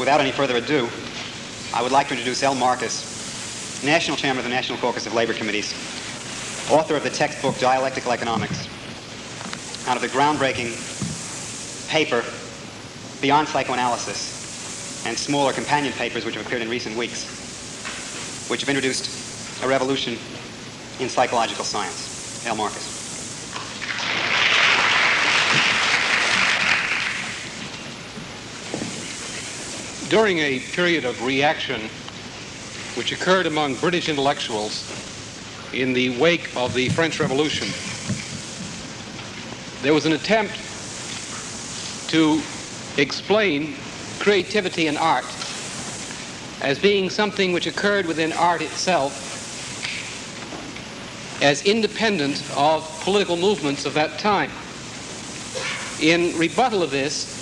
without any further ado, I would like to introduce L. Marcus, National Chairman of the National Caucus of Labor Committees, author of the textbook Dialectical Economics, out of the groundbreaking paper Beyond Psychoanalysis, and smaller companion papers which have appeared in recent weeks, which have introduced a revolution in psychological science. L. Marcus. During a period of reaction which occurred among British intellectuals in the wake of the French Revolution, there was an attempt to explain creativity in art as being something which occurred within art itself as independent of political movements of that time. In rebuttal of this,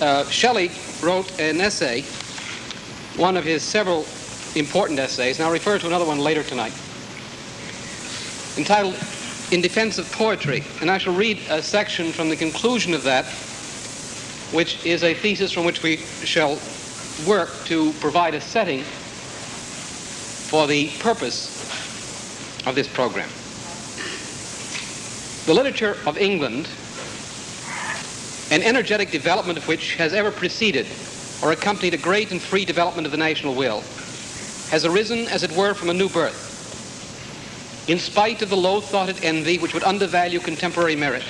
uh, Shelley wrote an essay, one of his several important essays, and I'll refer to another one later tonight, entitled In Defense of Poetry. And I shall read a section from the conclusion of that, which is a thesis from which we shall work to provide a setting for the purpose of this program. The literature of England, an energetic development of which has ever preceded or accompanied a great and free development of the national will, has arisen, as it were, from a new birth. In spite of the low-thoughted envy which would undervalue contemporary merit,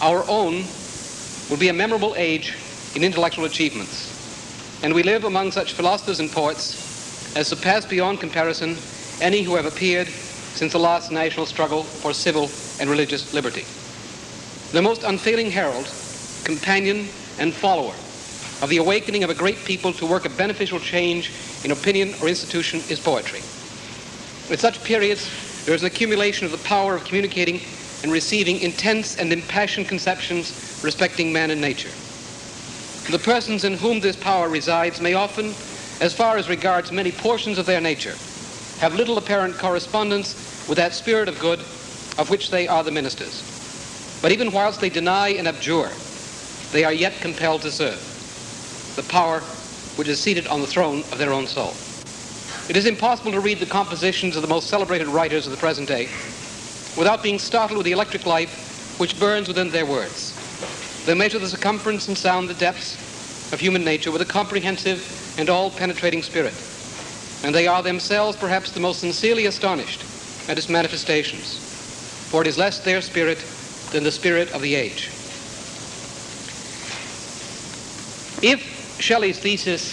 our own will be a memorable age in intellectual achievements. And we live among such philosophers and poets as surpass beyond comparison any who have appeared since the last national struggle for civil and religious liberty. The most unfailing herald, companion, and follower of the awakening of a great people to work a beneficial change in opinion or institution is poetry. At such periods, there is an accumulation of the power of communicating and receiving intense and impassioned conceptions respecting man and nature. The persons in whom this power resides may often, as far as regards many portions of their nature, have little apparent correspondence with that spirit of good of which they are the ministers. But even whilst they deny and abjure, they are yet compelled to serve the power which is seated on the throne of their own soul. It is impossible to read the compositions of the most celebrated writers of the present day without being startled with the electric life which burns within their words. They measure the circumference and sound the depths of human nature with a comprehensive and all-penetrating spirit and they are themselves perhaps the most sincerely astonished at its manifestations, for it is less their spirit than the spirit of the age. If Shelley's thesis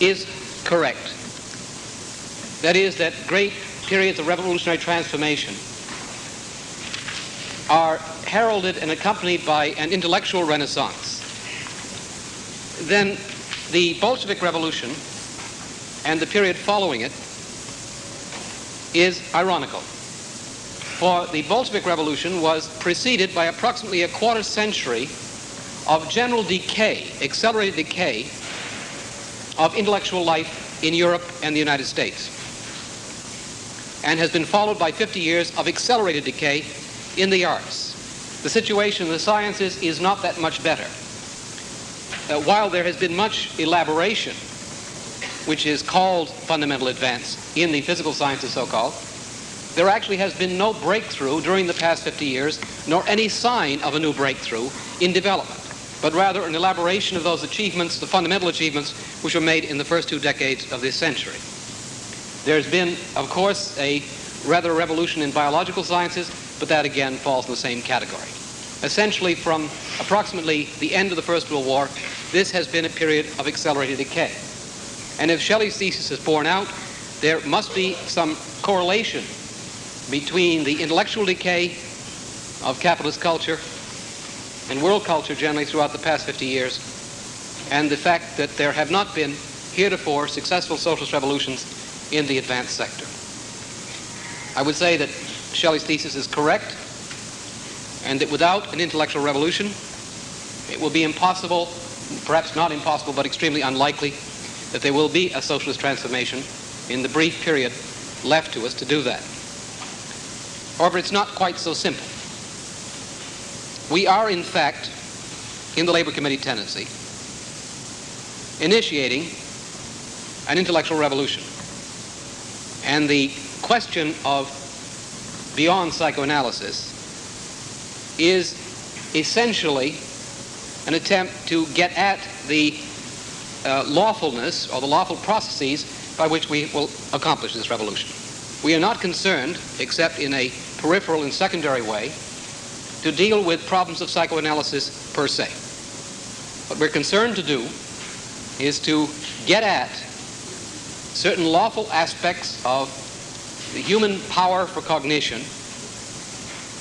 is correct, that is, that great periods of revolutionary transformation are heralded and accompanied by an intellectual renaissance, then the Bolshevik Revolution and the period following it is ironical. For the Bolshevik Revolution was preceded by approximately a quarter century of general decay, accelerated decay of intellectual life in Europe and the United States, and has been followed by 50 years of accelerated decay in the arts. The situation in the sciences is not that much better. Uh, while there has been much elaboration which is called fundamental advance in the physical sciences, so-called, there actually has been no breakthrough during the past 50 years, nor any sign of a new breakthrough in development, but rather an elaboration of those achievements, the fundamental achievements, which were made in the first two decades of this century. There's been, of course, a rather revolution in biological sciences, but that again falls in the same category. Essentially, from approximately the end of the First World War, this has been a period of accelerated decay. And if Shelley's thesis is borne out, there must be some correlation between the intellectual decay of capitalist culture and world culture generally throughout the past 50 years and the fact that there have not been heretofore successful socialist revolutions in the advanced sector. I would say that Shelley's thesis is correct and that without an intellectual revolution, it will be impossible, perhaps not impossible, but extremely unlikely that there will be a socialist transformation in the brief period left to us to do that. However, it's not quite so simple. We are, in fact, in the Labor Committee tendency, initiating an intellectual revolution. And the question of beyond psychoanalysis is essentially an attempt to get at the uh, lawfulness or the lawful processes by which we will accomplish this revolution. We are not concerned, except in a peripheral and secondary way, to deal with problems of psychoanalysis per se. What we're concerned to do is to get at certain lawful aspects of the human power for cognition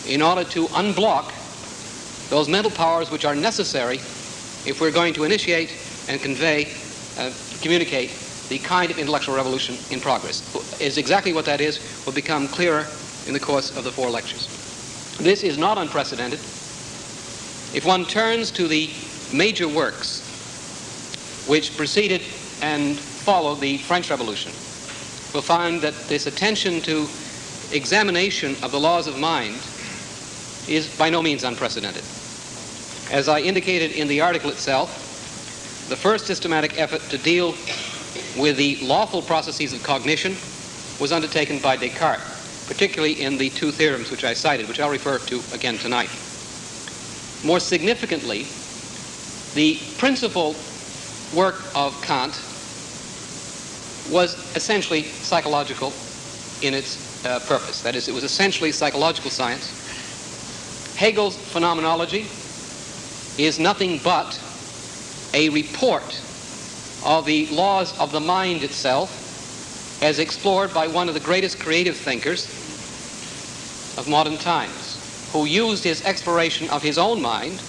in order to unblock those mental powers which are necessary if we're going to initiate and convey, uh, communicate the kind of intellectual revolution in progress. Is exactly what that is will become clearer in the course of the four lectures. This is not unprecedented. If one turns to the major works which preceded and followed the French Revolution, we'll find that this attention to examination of the laws of mind is by no means unprecedented. As I indicated in the article itself, the first systematic effort to deal with the lawful processes of cognition was undertaken by Descartes, particularly in the two theorems which I cited, which I'll refer to again tonight. More significantly, the principal work of Kant was essentially psychological in its uh, purpose. That is, it was essentially psychological science. Hegel's phenomenology is nothing but a report of the laws of the mind itself as explored by one of the greatest creative thinkers of modern times, who used his exploration of his own mind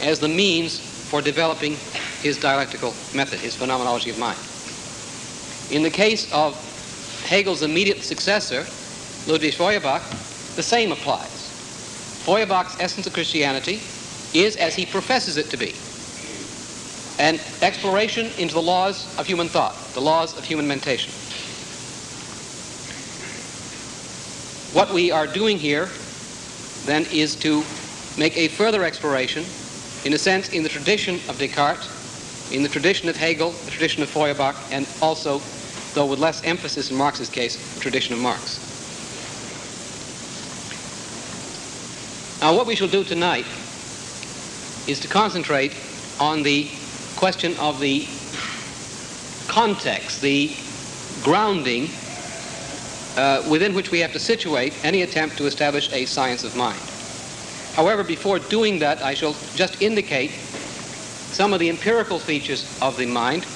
as the means for developing his dialectical method, his phenomenology of mind. In the case of Hegel's immediate successor, Ludwig Feuerbach, the same applies. Feuerbach's essence of Christianity is as he professes it to be an exploration into the laws of human thought, the laws of human mentation. What we are doing here then is to make a further exploration, in a sense, in the tradition of Descartes, in the tradition of Hegel, the tradition of Feuerbach, and also, though with less emphasis in Marx's case, the tradition of Marx. Now, what we shall do tonight is to concentrate on the question of the context, the grounding uh, within which we have to situate any attempt to establish a science of mind. However, before doing that, I shall just indicate some of the empirical features of the mind,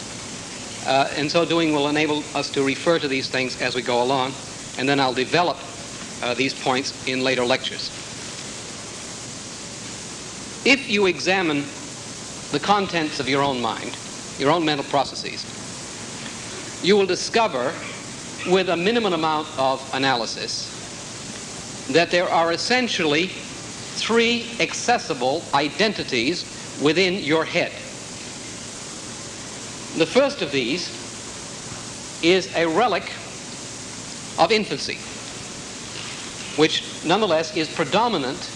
uh, and so doing will enable us to refer to these things as we go along, and then I'll develop uh, these points in later lectures. If you examine the contents of your own mind, your own mental processes, you will discover with a minimum amount of analysis that there are essentially three accessible identities within your head. The first of these is a relic of infancy, which nonetheless is predominant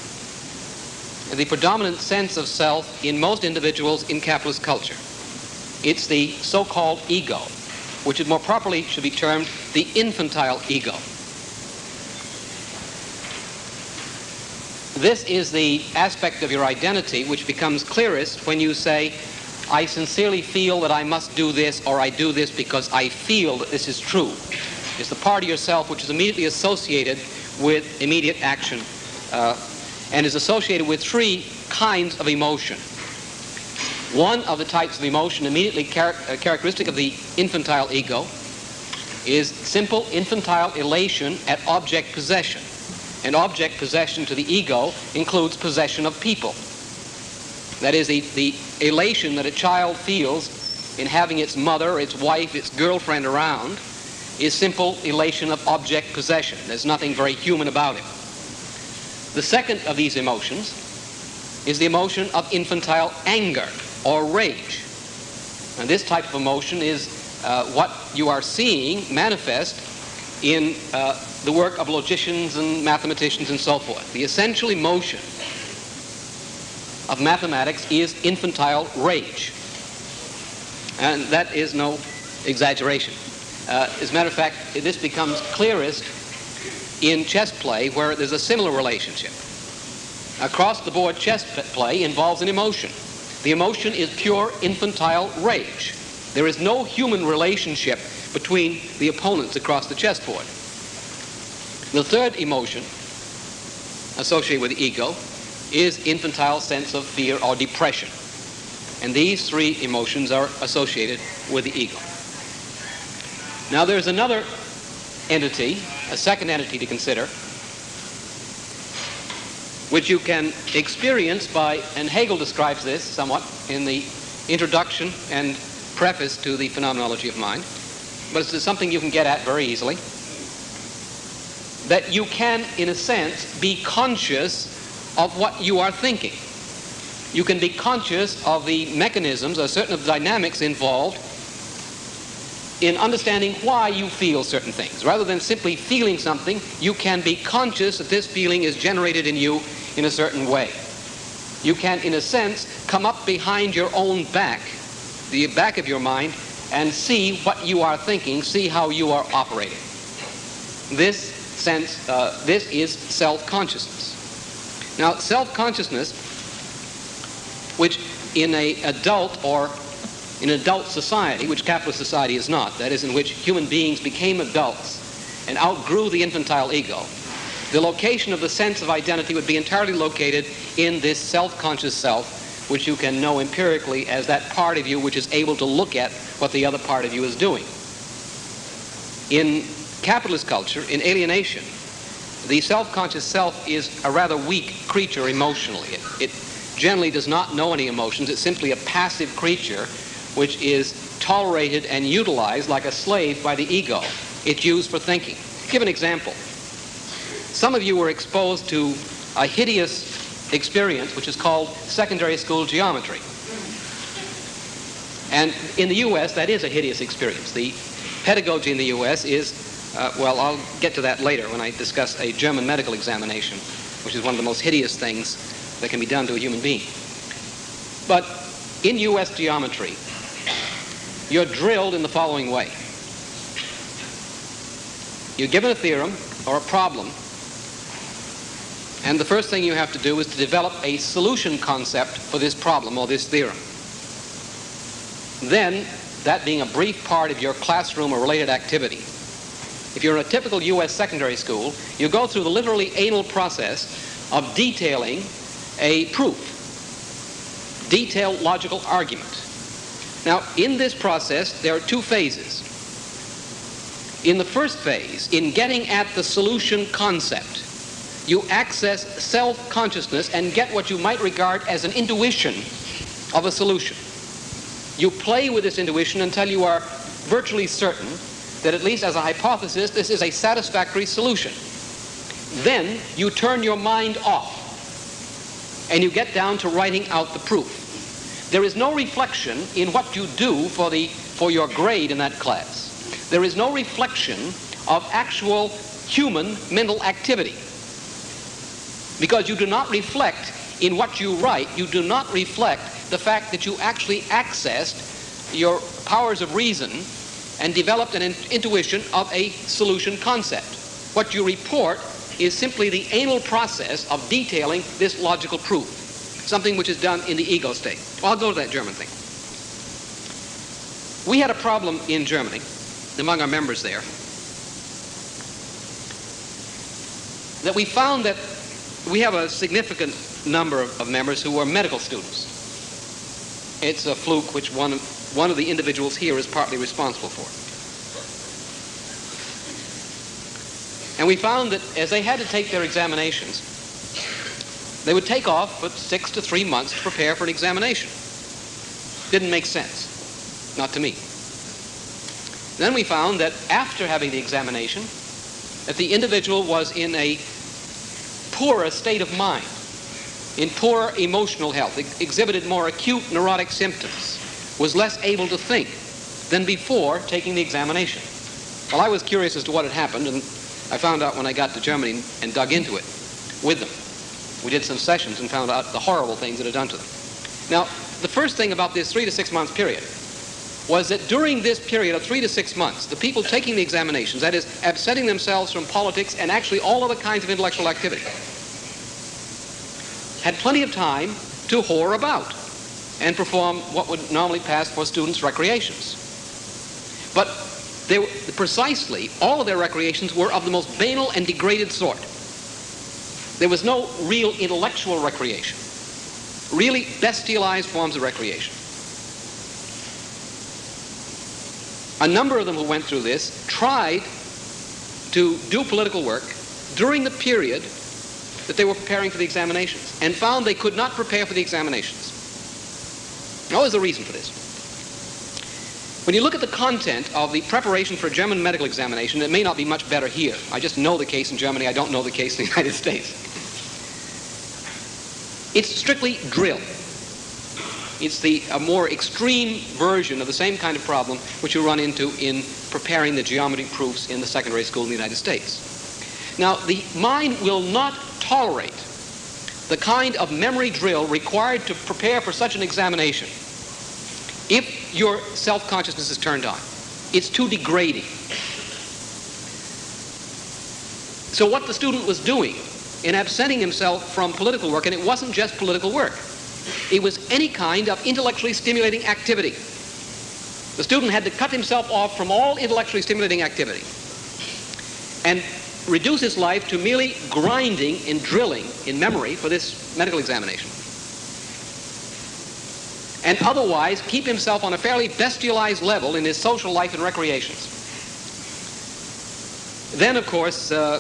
the predominant sense of self in most individuals in capitalist culture. It's the so-called ego, which is more properly should be termed the infantile ego. This is the aspect of your identity which becomes clearest when you say, I sincerely feel that I must do this or I do this because I feel that this is true. It's the part of yourself which is immediately associated with immediate action uh, and is associated with three kinds of emotion. One of the types of emotion immediately char uh, characteristic of the infantile ego is simple infantile elation at object possession. And object possession to the ego includes possession of people. That is, the, the elation that a child feels in having its mother, its wife, its girlfriend around is simple elation of object possession. There's nothing very human about it. The second of these emotions is the emotion of infantile anger or rage. And this type of emotion is uh, what you are seeing manifest in uh, the work of logicians and mathematicians and so forth. The essential emotion of mathematics is infantile rage. And that is no exaggeration. Uh, as a matter of fact, this becomes clearest in chess play where there's a similar relationship. Across the board chess play involves an emotion. The emotion is pure infantile rage. There is no human relationship between the opponents across the chessboard. The third emotion associated with the ego is infantile sense of fear or depression. And these three emotions are associated with the ego. Now there's another entity, a second entity to consider, which you can experience by, and Hegel describes this somewhat in the introduction and preface to the phenomenology of mind, but it's something you can get at very easily. That you can, in a sense, be conscious of what you are thinking. You can be conscious of the mechanisms or certain of the dynamics involved in understanding why you feel certain things. Rather than simply feeling something, you can be conscious that this feeling is generated in you in a certain way. You can, in a sense, come up behind your own back, the back of your mind, and see what you are thinking, see how you are operating. This sense, uh, this is self-consciousness. Now, self-consciousness, which in a adult or in adult society, which capitalist society is not, that is, in which human beings became adults and outgrew the infantile ego, the location of the sense of identity would be entirely located in this self-conscious self, which you can know empirically as that part of you which is able to look at what the other part of you is doing. In capitalist culture, in alienation, the self-conscious self is a rather weak creature emotionally. It, it generally does not know any emotions. It's simply a passive creature which is tolerated and utilized like a slave by the ego. It's used for thinking. Give an example. Some of you were exposed to a hideous experience which is called secondary school geometry. And in the U.S., that is a hideous experience. The pedagogy in the U.S. is, uh, well, I'll get to that later when I discuss a German medical examination, which is one of the most hideous things that can be done to a human being. But in U.S. geometry, you're drilled in the following way. You're given a theorem or a problem, and the first thing you have to do is to develop a solution concept for this problem or this theorem. Then, that being a brief part of your classroom or related activity, if you're in a typical U.S. secondary school, you go through the literally anal process of detailing a proof, detailed logical argument. Now, in this process, there are two phases. In the first phase, in getting at the solution concept, you access self-consciousness and get what you might regard as an intuition of a solution. You play with this intuition until you are virtually certain that at least as a hypothesis, this is a satisfactory solution. Then you turn your mind off and you get down to writing out the proof. There is no reflection in what you do for, the, for your grade in that class. There is no reflection of actual human mental activity. Because you do not reflect in what you write, you do not reflect the fact that you actually accessed your powers of reason and developed an in intuition of a solution concept. What you report is simply the anal process of detailing this logical proof something which is done in the ego state. Well, I'll go to that German thing. We had a problem in Germany among our members there that we found that we have a significant number of, of members who are medical students. It's a fluke which one, one of the individuals here is partly responsible for. And we found that as they had to take their examinations, they would take off for six to three months to prepare for an examination. Didn't make sense. Not to me. Then we found that after having the examination, that the individual was in a poorer state of mind, in poorer emotional health, ex exhibited more acute neurotic symptoms, was less able to think than before taking the examination. Well, I was curious as to what had happened, and I found out when I got to Germany and dug into it with them. We did some sessions and found out the horrible things it had done to them. Now, the first thing about this three to six months period was that during this period of three to six months, the people taking the examinations, that is, absenting themselves from politics and actually all other kinds of intellectual activity, had plenty of time to whore about and perform what would normally pass for students' recreations. But they were, precisely, all of their recreations were of the most banal and degraded sort. There was no real intellectual recreation, really bestialized forms of recreation. A number of them who went through this tried to do political work during the period that they were preparing for the examinations and found they could not prepare for the examinations. What was the reason for this? When you look at the content of the preparation for a German medical examination, it may not be much better here. I just know the case in Germany. I don't know the case in the United States. It's strictly drill. It's the a more extreme version of the same kind of problem which you run into in preparing the geometry proofs in the secondary school in the United States. Now, the mind will not tolerate the kind of memory drill required to prepare for such an examination if your self-consciousness is turned on. It's too degrading. So what the student was doing in absenting himself from political work, and it wasn't just political work, it was any kind of intellectually stimulating activity. The student had to cut himself off from all intellectually stimulating activity and reduce his life to merely grinding and drilling in memory for this medical examination. And otherwise keep himself on a fairly bestialized level in his social life and recreations. Then, of course, uh,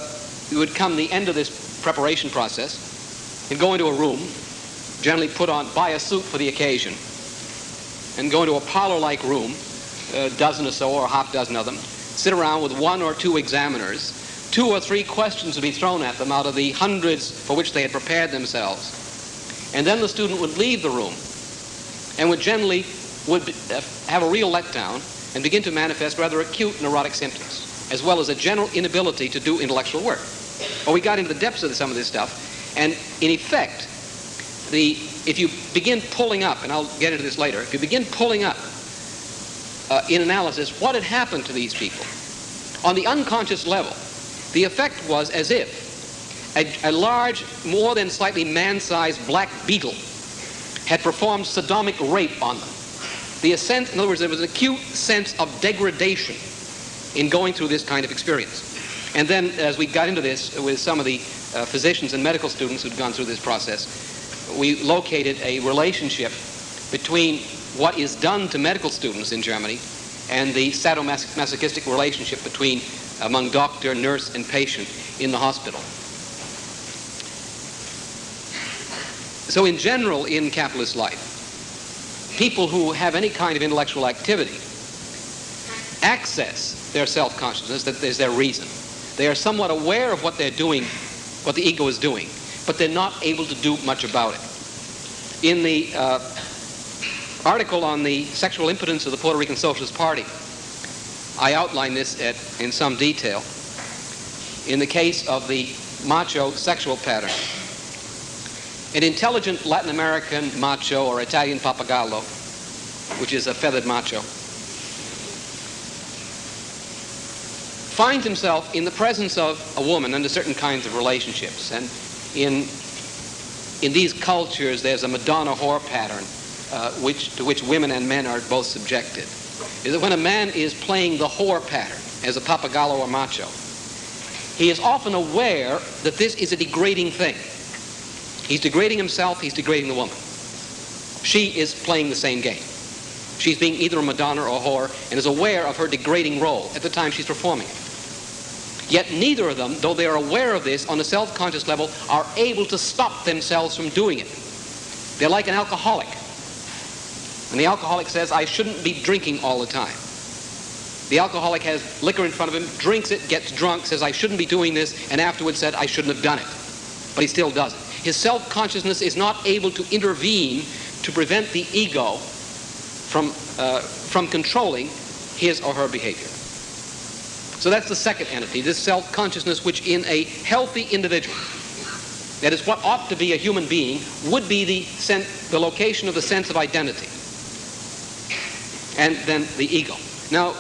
would come the end of this preparation process and go into a room generally put on, buy a suit for the occasion, and go into a parlor-like room, a dozen or so or a half dozen of them, sit around with one or two examiners. Two or three questions would be thrown at them out of the hundreds for which they had prepared themselves. And then the student would leave the room and would generally would uh, have a real letdown and begin to manifest rather acute neurotic symptoms, as well as a general inability to do intellectual work. Well, we got into the depths of some of this stuff, and in effect, the, if you begin pulling up, and I'll get into this later, if you begin pulling up uh, in analysis what had happened to these people, on the unconscious level, the effect was as if a, a large, more than slightly man-sized black beetle had performed sodomic rape on them. The ascent, in other words, there was an acute sense of degradation in going through this kind of experience. And then, as we got into this with some of the uh, physicians and medical students who'd gone through this process, we located a relationship between what is done to medical students in Germany and the sadomasochistic relationship between among doctor, nurse, and patient in the hospital. So in general, in capitalist life, people who have any kind of intellectual activity access their self-consciousness, that is their reason. They are somewhat aware of what they're doing, what the ego is doing, but they're not able to do much about it. In the uh, article on the sexual impotence of the Puerto Rican Socialist Party, I outline this at, in some detail. In the case of the macho sexual pattern, an intelligent Latin American macho or Italian pappagallo, which is a feathered macho, finds himself in the presence of a woman under certain kinds of relationships. And in, in these cultures, there's a Madonna whore pattern uh, which, to which women and men are both subjected. Is that when a man is playing the whore pattern as a pappagallo or macho, he is often aware that this is a degrading thing. He's degrading himself, he's degrading the woman. She is playing the same game. She's being either a Madonna or a whore and is aware of her degrading role at the time she's performing it. Yet neither of them, though they are aware of this on a self-conscious level, are able to stop themselves from doing it. They're like an alcoholic. And the alcoholic says, I shouldn't be drinking all the time. The alcoholic has liquor in front of him, drinks it, gets drunk, says, I shouldn't be doing this, and afterwards said, I shouldn't have done it. But he still does it. His self-consciousness is not able to intervene to prevent the ego from, uh, from controlling his or her behavior. So that's the second entity, this self-consciousness which in a healthy individual, that is what ought to be a human being, would be the, the location of the sense of identity. And then the ego. Now,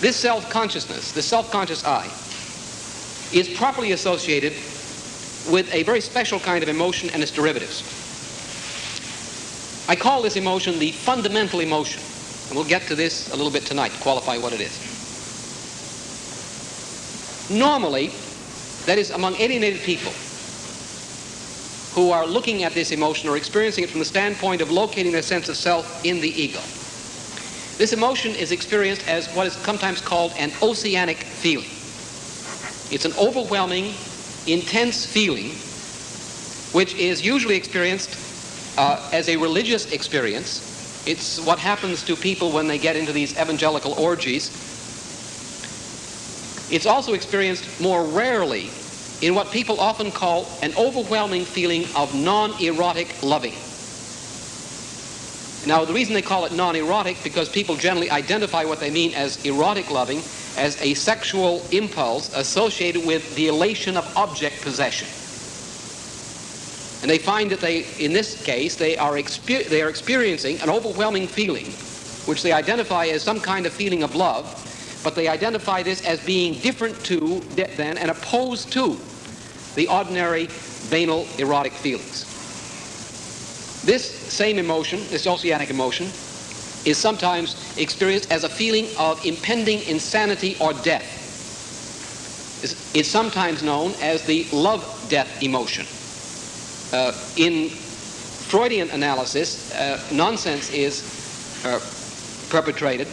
this self-consciousness, the self-conscious I, is properly associated with a very special kind of emotion and its derivatives. I call this emotion the fundamental emotion. And we'll get to this a little bit tonight, to qualify what it is. Normally, that is among alienated people who are looking at this emotion or experiencing it from the standpoint of locating their sense of self in the ego. This emotion is experienced as what is sometimes called an oceanic feeling. It's an overwhelming, intense feeling which is usually experienced uh, as a religious experience. It's what happens to people when they get into these evangelical orgies. It's also experienced more rarely in what people often call an overwhelming feeling of non-erotic loving. Now, the reason they call it non-erotic, because people generally identify what they mean as erotic loving as a sexual impulse associated with the elation of object possession. And they find that they, in this case, they are, exper they are experiencing an overwhelming feeling, which they identify as some kind of feeling of love, but they identify this as being different to, than, and opposed to the ordinary banal erotic feelings. This same emotion, this oceanic emotion, is sometimes experienced as a feeling of impending insanity or death. It's, it's sometimes known as the love-death emotion. Uh, in Freudian analysis, uh, nonsense is uh, perpetrated,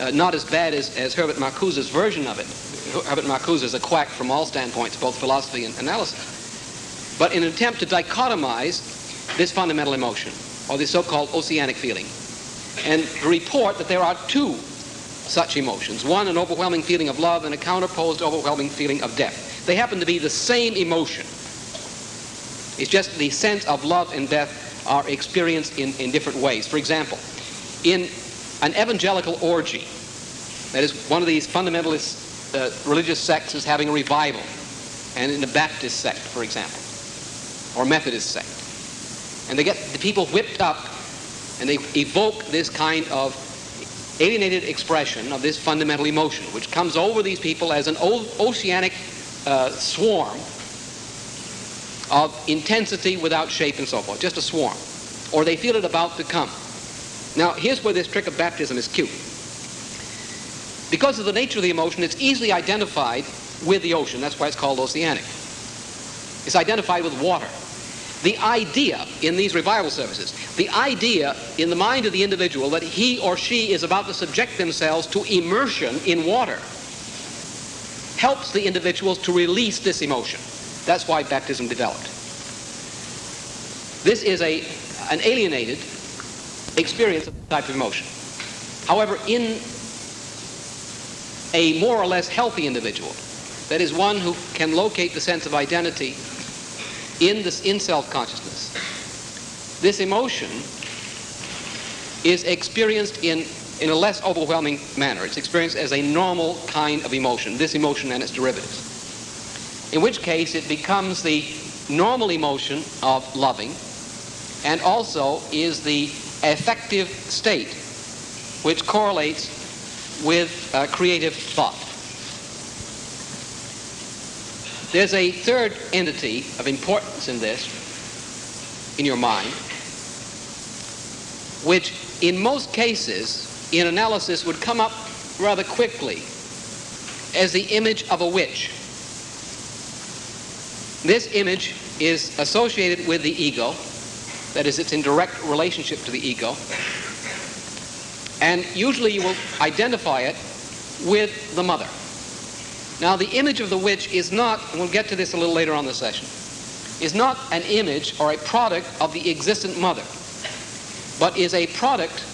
uh, not as bad as, as Herbert Marcuse's version of it. Herbert Marcuse is a quack from all standpoints, both philosophy and analysis. But in an attempt to dichotomize this fundamental emotion, or this so-called oceanic feeling, and report that there are two such emotions. One, an overwhelming feeling of love, and a counterposed overwhelming feeling of death. They happen to be the same emotion. It's just the sense of love and death are experienced in, in different ways. For example, in an evangelical orgy, that is one of these fundamentalist uh, religious sects is having a revival, and in the Baptist sect, for example, or Methodist sect, and they get the people whipped up and they evoke this kind of alienated expression of this fundamental emotion, which comes over these people as an oceanic uh, swarm of intensity without shape and so forth, just a swarm. Or they feel it about to come. Now, here's where this trick of baptism is cute. Because of the nature of the emotion, it's easily identified with the ocean. That's why it's called oceanic. It's identified with water the idea in these revival services, the idea in the mind of the individual that he or she is about to subject themselves to immersion in water helps the individuals to release this emotion. That's why baptism developed. This is a, an alienated experience of type of emotion. However, in a more or less healthy individual, that is one who can locate the sense of identity in this in self-consciousness, this emotion is experienced in, in a less overwhelming manner. It's experienced as a normal kind of emotion, this emotion and its derivatives. In which case it becomes the normal emotion of loving and also is the affective state which correlates with uh, creative thought. There's a third entity of importance in this, in your mind, which in most cases, in analysis, would come up rather quickly as the image of a witch. This image is associated with the ego, that is, it's in direct relationship to the ego, and usually you will identify it with the mother. Now, the image of the witch is not, and we'll get to this a little later on the session, is not an image or a product of the existent mother, but is a product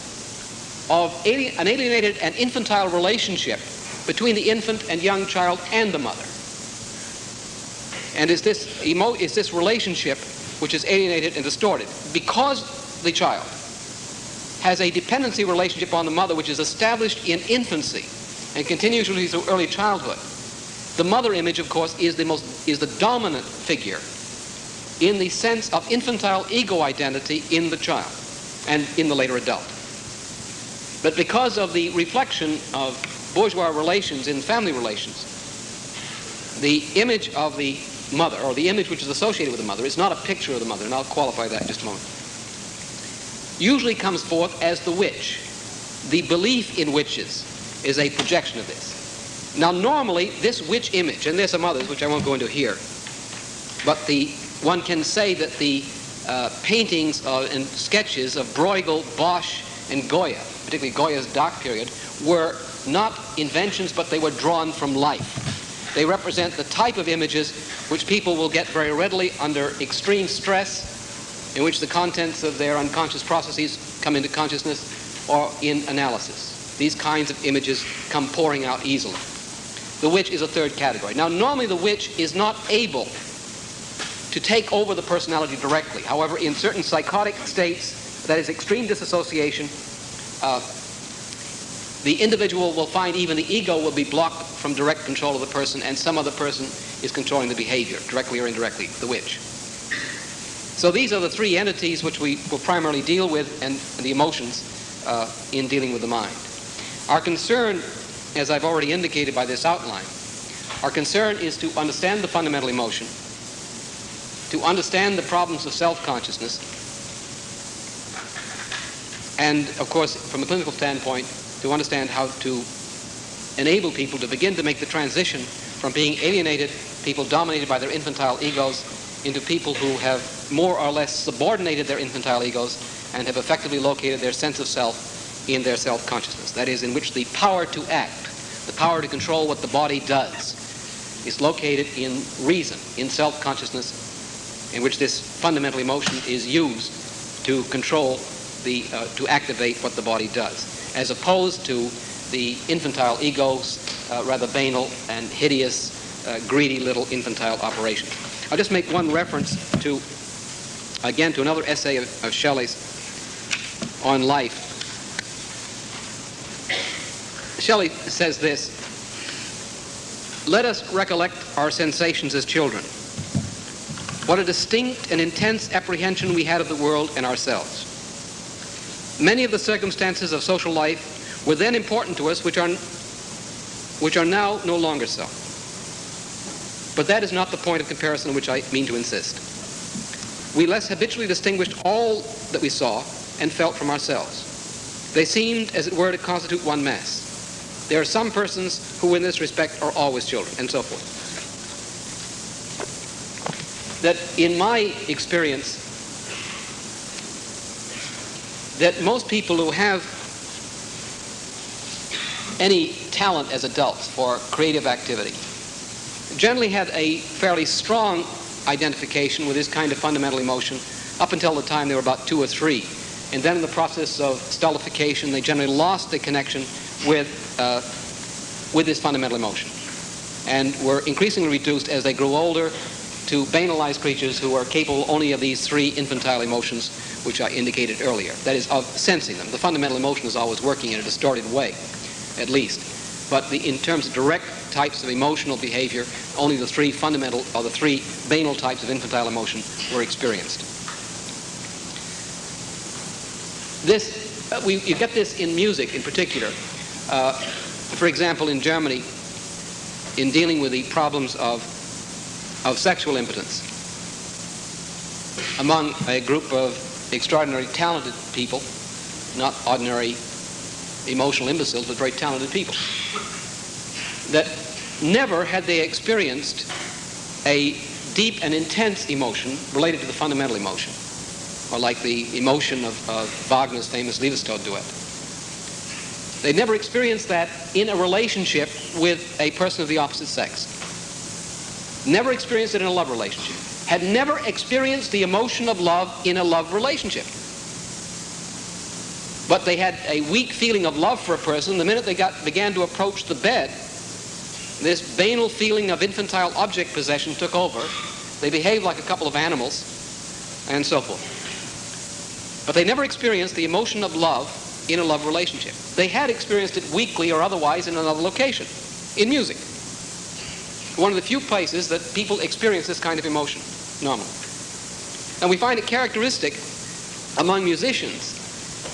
of alien, an alienated and infantile relationship between the infant and young child and the mother. And is this, emo, is this relationship which is alienated and distorted because the child has a dependency relationship on the mother which is established in infancy and continues through early childhood the mother image, of course, is the most is the dominant figure in the sense of infantile ego identity in the child and in the later adult. But because of the reflection of bourgeois relations in family relations, the image of the mother, or the image which is associated with the mother, is not a picture of the mother, and I'll qualify that in just a moment, usually comes forth as the witch. The belief in witches is a projection of this. Now, normally, this witch image, and there's some others which I won't go into here, but the one can say that the uh, paintings uh, and sketches of Bruegel, Bosch, and Goya, particularly Goya's dark period, were not inventions, but they were drawn from life. They represent the type of images which people will get very readily under extreme stress, in which the contents of their unconscious processes come into consciousness, or in analysis. These kinds of images come pouring out easily. The witch is a third category. Now, normally the witch is not able to take over the personality directly. However, in certain psychotic states, that is extreme disassociation, uh, the individual will find even the ego will be blocked from direct control of the person, and some other person is controlling the behavior, directly or indirectly, the witch. So these are the three entities which we will primarily deal with, and the emotions uh, in dealing with the mind. Our concern, as I've already indicated by this outline, our concern is to understand the fundamental emotion, to understand the problems of self-consciousness, and of course, from a clinical standpoint, to understand how to enable people to begin to make the transition from being alienated, people dominated by their infantile egos, into people who have more or less subordinated their infantile egos and have effectively located their sense of self in their self-consciousness. That is, in which the power to act, the power to control what the body does, is located in reason, in self-consciousness, in which this fundamental emotion is used to control the, uh, to activate what the body does, as opposed to the infantile ego's uh, rather banal and hideous, uh, greedy little infantile operations. I'll just make one reference to, again, to another essay of, of Shelley's on life. Shelley says this, let us recollect our sensations as children. What a distinct and intense apprehension we had of the world and ourselves. Many of the circumstances of social life were then important to us, which are, which are now no longer so. But that is not the point of comparison on which I mean to insist. We less habitually distinguished all that we saw and felt from ourselves. They seemed, as it were, to constitute one mass. There are some persons who, in this respect, are always children, and so forth. That in my experience, that most people who have any talent as adults for creative activity generally had a fairly strong identification with this kind of fundamental emotion up until the time they were about two or three. And then in the process of stultification, they generally lost the connection with, uh, with this fundamental emotion and were increasingly reduced as they grew older to banalized creatures who are capable only of these three infantile emotions which I indicated earlier. That is, of sensing them. The fundamental emotion is always working in a distorted way, at least. But the, in terms of direct types of emotional behavior, only the three fundamental, or the three banal types of infantile emotion were experienced. This, uh, we, you get this in music in particular. Uh, for example, in Germany, in dealing with the problems of, of sexual impotence among a group of extraordinarily talented people, not ordinary emotional imbeciles, but very talented people, that never had they experienced a deep and intense emotion related to the fundamental emotion, or like the emotion of, of Wagner's famous Liebestod duet. They never experienced that in a relationship with a person of the opposite sex. Never experienced it in a love relationship. Had never experienced the emotion of love in a love relationship. But they had a weak feeling of love for a person the minute they got, began to approach the bed. This banal feeling of infantile object possession took over. They behaved like a couple of animals, and so forth. But they never experienced the emotion of love in a love relationship. They had experienced it weakly or otherwise in another location, in music. One of the few places that people experience this kind of emotion, normally. And we find it characteristic among musicians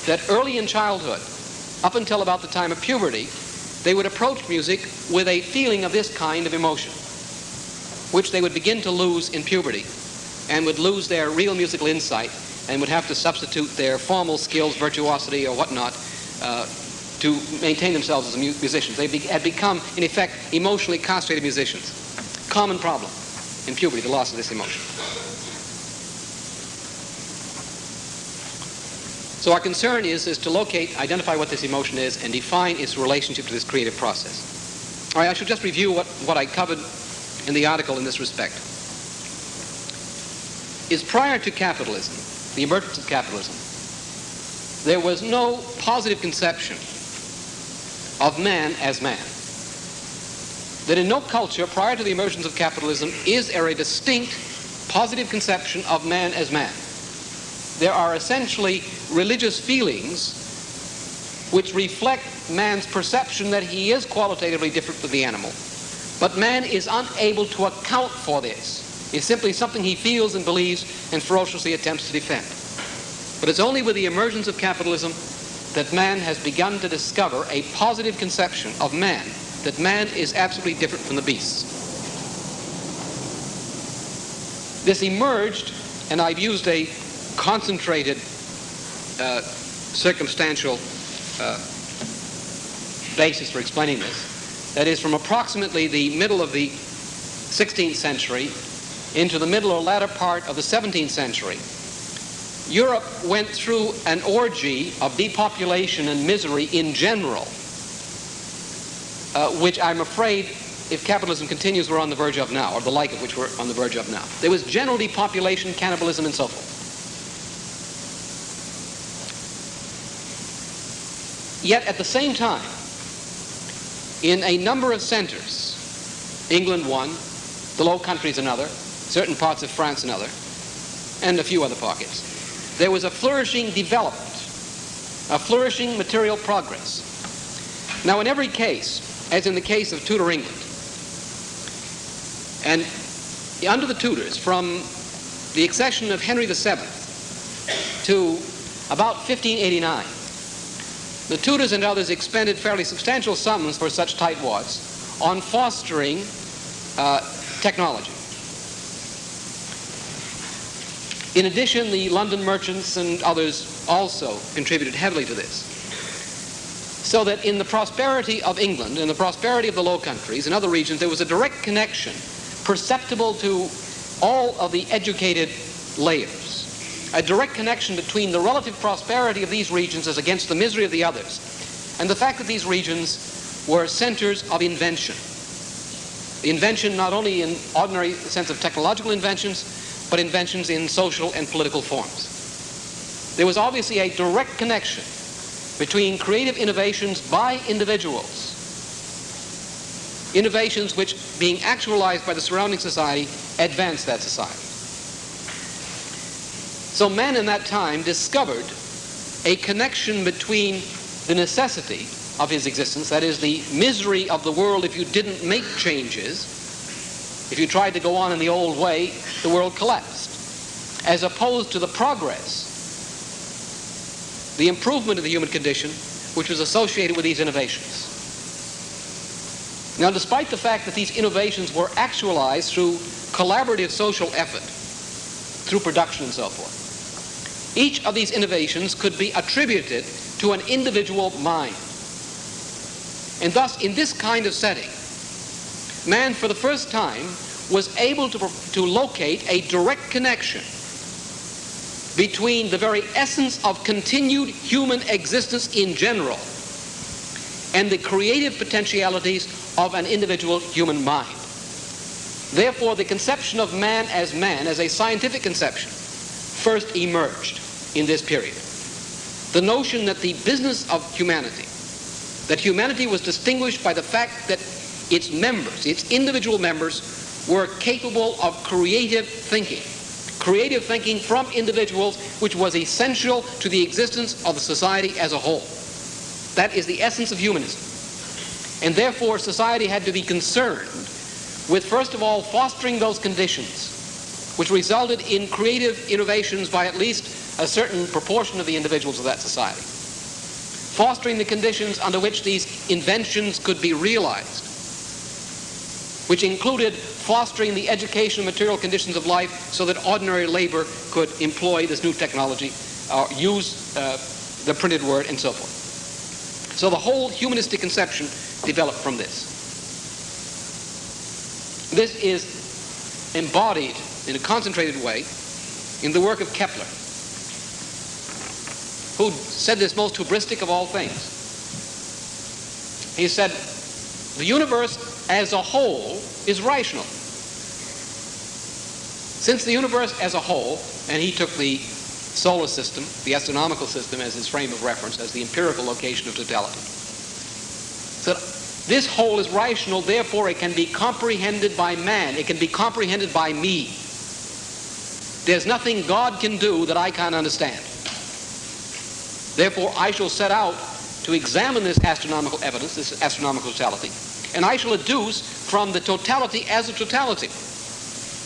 that early in childhood, up until about the time of puberty, they would approach music with a feeling of this kind of emotion, which they would begin to lose in puberty and would lose their real musical insight and would have to substitute their formal skills, virtuosity, or whatnot, uh, to maintain themselves as musicians. They be- had become, in effect, emotionally castrated musicians. Common problem in puberty, the loss of this emotion. So our concern is, is to locate, identify what this emotion is, and define its relationship to this creative process. All right, I should just review what, what I covered in the article in this respect. Is prior to capitalism, the emergence of capitalism, there was no positive conception of man as man. That in no culture prior to the emergence of capitalism is there a distinct positive conception of man as man. There are essentially religious feelings which reflect man's perception that he is qualitatively different from the animal. But man is unable to account for this. It's simply something he feels and believes and ferociously attempts to defend. But it's only with the emergence of capitalism that man has begun to discover a positive conception of man, that man is absolutely different from the beasts. This emerged, and I've used a concentrated uh, circumstantial uh, basis for explaining this. That is, from approximately the middle of the 16th century into the middle or latter part of the 17th century, Europe went through an orgy of depopulation and misery in general, uh, which I'm afraid, if capitalism continues, we're on the verge of now, or the like of which we're on the verge of now. There was general depopulation, cannibalism, and so forth. Yet at the same time, in a number of centers, England one, the Low Countries another, certain parts of France another, and a few other pockets, there was a flourishing development, a flourishing material progress. Now, in every case, as in the case of Tudor England, and under the Tudors, from the accession of Henry VII to about 1589, the Tudors and others expended fairly substantial sums for such tightwads on fostering uh, technology. In addition, the London merchants and others also contributed heavily to this. So that in the prosperity of England and the prosperity of the Low Countries and other regions, there was a direct connection perceptible to all of the educated layers. A direct connection between the relative prosperity of these regions as against the misery of the others, and the fact that these regions were centers of invention. Invention not only in ordinary sense of technological inventions, but inventions in social and political forms. There was obviously a direct connection between creative innovations by individuals, innovations which, being actualized by the surrounding society, advanced that society. So man in that time discovered a connection between the necessity of his existence, that is, the misery of the world if you didn't make changes, if you tried to go on in the old way, the world collapsed, as opposed to the progress, the improvement of the human condition, which was associated with these innovations. Now, despite the fact that these innovations were actualized through collaborative social effort, through production and so forth, each of these innovations could be attributed to an individual mind. And thus, in this kind of setting, man for the first time was able to, to locate a direct connection between the very essence of continued human existence in general and the creative potentialities of an individual human mind. Therefore, the conception of man as man, as a scientific conception, first emerged in this period. The notion that the business of humanity, that humanity was distinguished by the fact that its members, its individual members, were capable of creative thinking. Creative thinking from individuals, which was essential to the existence of the society as a whole. That is the essence of humanism. And therefore, society had to be concerned with, first of all, fostering those conditions which resulted in creative innovations by at least a certain proportion of the individuals of that society. fostering the conditions under which these inventions could be realized, which included fostering the education and material conditions of life so that ordinary labor could employ this new technology or use uh, the printed word and so forth. So the whole humanistic conception developed from this. This is embodied in a concentrated way in the work of Kepler, who said this most hubristic of all things. He said, the universe as a whole is rational. Since the universe as a whole, and he took the solar system, the astronomical system, as his frame of reference, as the empirical location of totality. So this whole is rational, therefore it can be comprehended by man. It can be comprehended by me. There's nothing God can do that I can't understand. Therefore, I shall set out to examine this astronomical evidence, this astronomical totality, and I shall adduce from the totality as a totality,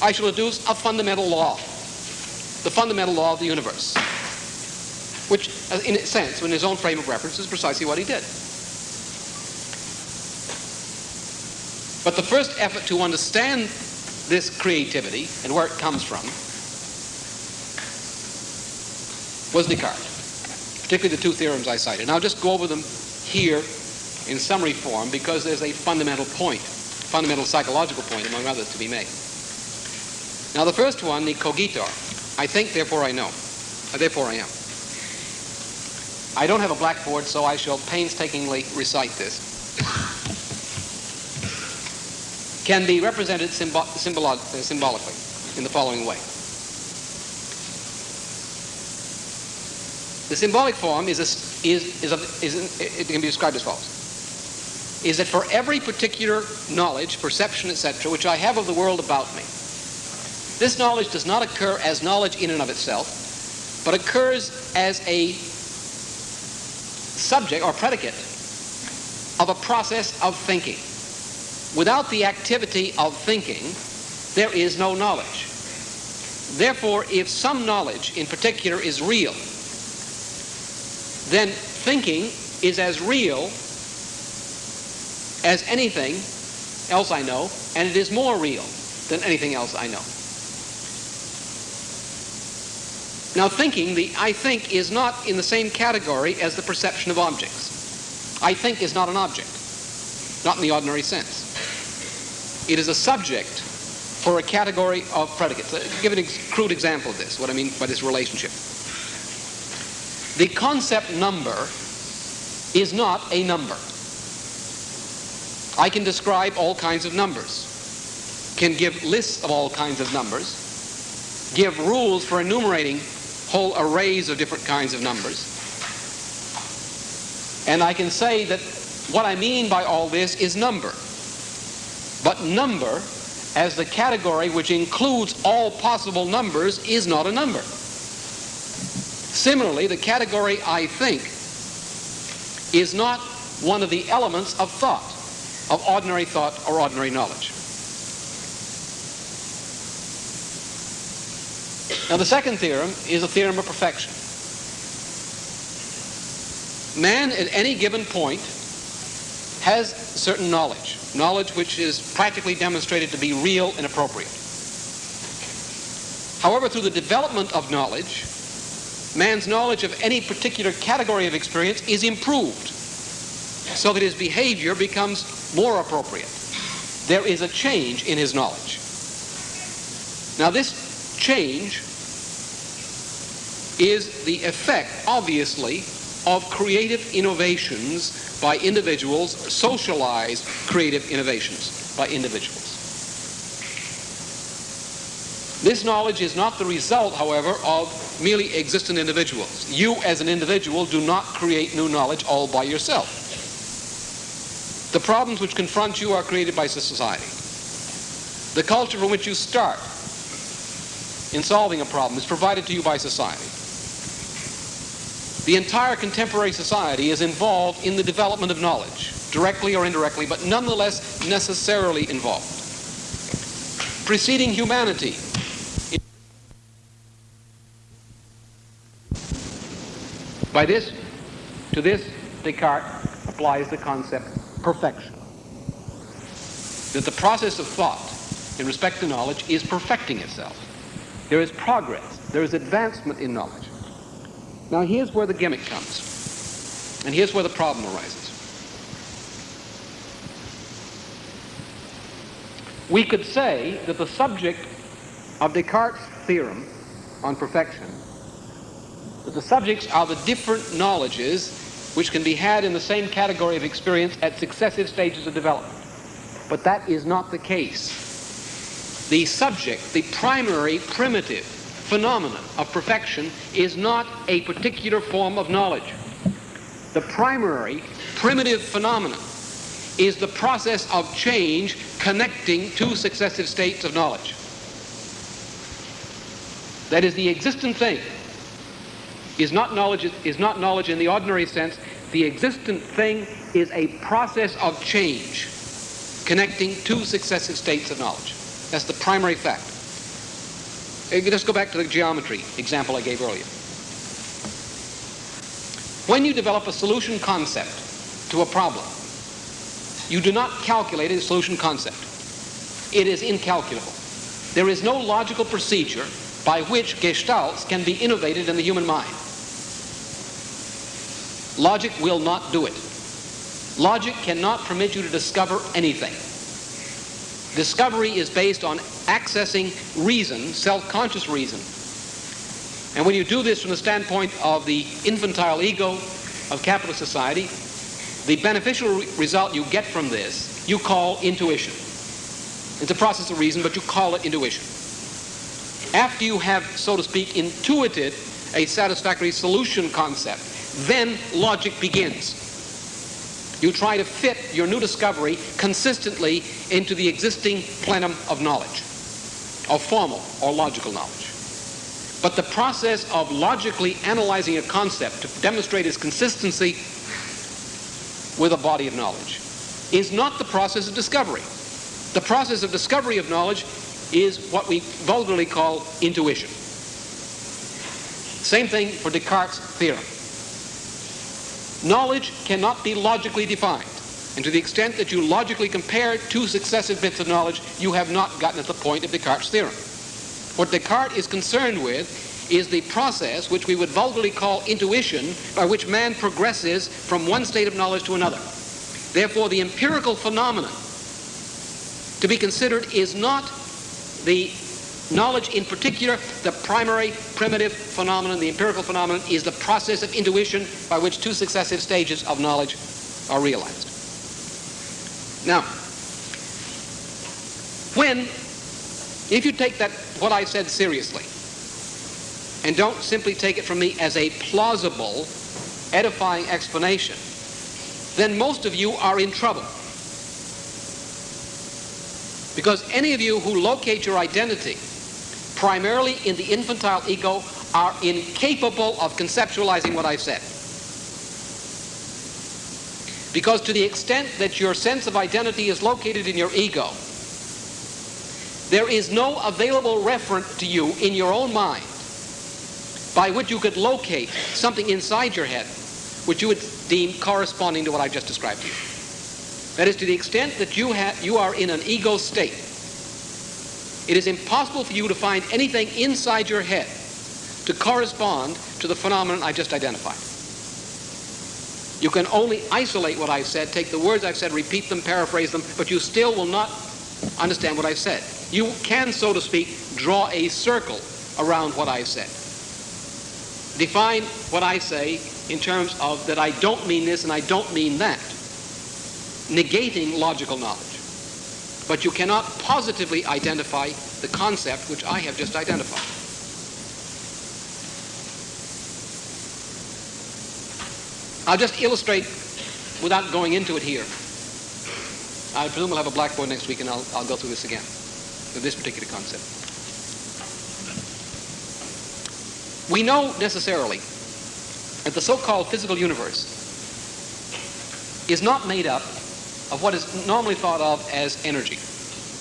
I shall adduce a fundamental law, the fundamental law of the universe, which, uh, in a sense, in his own frame of reference, is precisely what he did. But the first effort to understand this creativity and where it comes from was Descartes, particularly the two theorems I cited. And I'll just go over them here in summary form because there's a fundamental point, fundamental psychological point, among others, to be made. Now, the first one, the cogito, I think, therefore I know. Uh, therefore I am. I don't have a blackboard, so I shall painstakingly recite this. Can be represented symbol symbolo uh, symbolically in the following way. The symbolic form is, a, is, is, a, is it can be described as follows. Is that for every particular knowledge, perception, etc., which I have of the world about me, this knowledge does not occur as knowledge in and of itself, but occurs as a subject or predicate of a process of thinking. Without the activity of thinking, there is no knowledge. Therefore, if some knowledge in particular is real, then thinking is as real as anything else I know, and it is more real than anything else I know. Now, thinking, the I think, is not in the same category as the perception of objects. I think is not an object, not in the ordinary sense. It is a subject for a category of predicates. I'll give an ex crude example of this, what I mean by this relationship. The concept number is not a number. I can describe all kinds of numbers, can give lists of all kinds of numbers, give rules for enumerating whole arrays of different kinds of numbers. And I can say that what I mean by all this is number. But number, as the category which includes all possible numbers, is not a number. Similarly, the category I think is not one of the elements of thought, of ordinary thought or ordinary knowledge. Now, the second theorem is a theorem of perfection. Man at any given point has certain knowledge, knowledge which is practically demonstrated to be real and appropriate. However, through the development of knowledge, man's knowledge of any particular category of experience is improved so that his behavior becomes more appropriate. There is a change in his knowledge. Now, this change is the effect, obviously, of creative innovations by individuals, socialized creative innovations by individuals. This knowledge is not the result, however, of merely existent individuals. You, as an individual, do not create new knowledge all by yourself. The problems which confront you are created by society. The culture from which you start in solving a problem is provided to you by society. The entire contemporary society is involved in the development of knowledge, directly or indirectly, but nonetheless necessarily involved. Preceding humanity by this, to this, Descartes applies the concept perfection. That the process of thought in respect to knowledge is perfecting itself. There is progress, there is advancement in knowledge. Now, here's where the gimmick comes, and here's where the problem arises. We could say that the subject of Descartes' theorem on perfection, that the subjects are the different knowledges which can be had in the same category of experience at successive stages of development. But that is not the case. The subject, the primary primitive phenomenon of perfection is not a particular form of knowledge. The primary primitive phenomenon is the process of change connecting two successive states of knowledge. That is, the existent thing is not knowledge, is not knowledge in the ordinary sense. The existent thing is a process of change connecting two successive states of knowledge. That's the primary fact. Uh, let's go back to the geometry example I gave earlier. When you develop a solution concept to a problem, you do not calculate a solution concept. It is incalculable. There is no logical procedure by which gestalts can be innovated in the human mind. Logic will not do it. Logic cannot permit you to discover anything. Discovery is based on accessing reason, self-conscious reason. And when you do this from the standpoint of the infantile ego of capitalist society, the beneficial re result you get from this, you call intuition. It's a process of reason, but you call it intuition. After you have, so to speak, intuited a satisfactory solution concept, then logic begins. You try to fit your new discovery consistently into the existing plenum of knowledge, of formal or logical knowledge. But the process of logically analyzing a concept to demonstrate its consistency with a body of knowledge is not the process of discovery. The process of discovery of knowledge is what we vulgarly call intuition. Same thing for Descartes' theorem. Knowledge cannot be logically defined. And to the extent that you logically compare two successive bits of knowledge, you have not gotten at the point of Descartes' theorem. What Descartes is concerned with is the process which we would vulgarly call intuition, by which man progresses from one state of knowledge to another. Therefore, the empirical phenomenon to be considered is not the knowledge in particular, the primary primitive phenomenon, the empirical phenomenon, is the process of intuition by which two successive stages of knowledge are realized. Now, when, if you take that, what I said seriously, and don't simply take it from me as a plausible, edifying explanation, then most of you are in trouble. Because any of you who locate your identity primarily in the infantile ego are incapable of conceptualizing what I've said. Because to the extent that your sense of identity is located in your ego, there is no available referent to you in your own mind by which you could locate something inside your head which you would deem corresponding to what I've just described to you. That is, to the extent that you, you are in an ego state, it is impossible for you to find anything inside your head to correspond to the phenomenon I just identified. You can only isolate what I've said, take the words I've said, repeat them, paraphrase them, but you still will not understand what I've said. You can, so to speak, draw a circle around what I've said. Define what I say in terms of that I don't mean this and I don't mean that, negating logical knowledge. But you cannot positively identify the concept which I have just identified. I'll just illustrate without going into it here. I presume we'll have a blackboard next week and I'll, I'll go through this again with this particular concept. We know necessarily that the so-called physical universe is not made up of what is normally thought of as energy.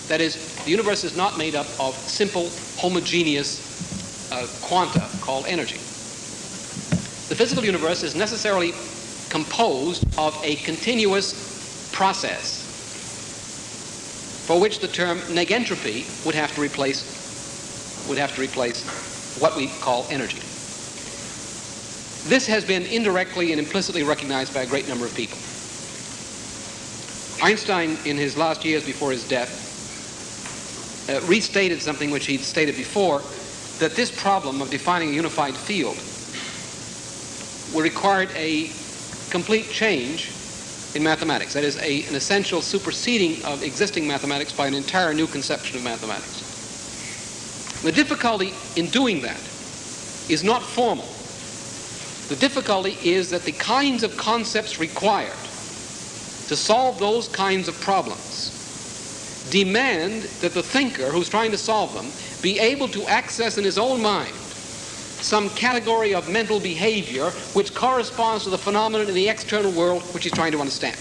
That is, the universe is not made up of simple, homogeneous uh, quanta called energy. The physical universe is necessarily composed of a continuous process for which the term negentropy would have to replace would have to replace what we call energy. This has been indirectly and implicitly recognized by a great number of people. Einstein, in his last years before his death, uh, restated something which he'd stated before, that this problem of defining a unified field required a complete change in mathematics. That is, a, an essential superseding of existing mathematics by an entire new conception of mathematics. The difficulty in doing that is not formal. The difficulty is that the kinds of concepts required to solve those kinds of problems demand that the thinker who's trying to solve them be able to access in his own mind some category of mental behavior which corresponds to the phenomenon in the external world which he's trying to understand.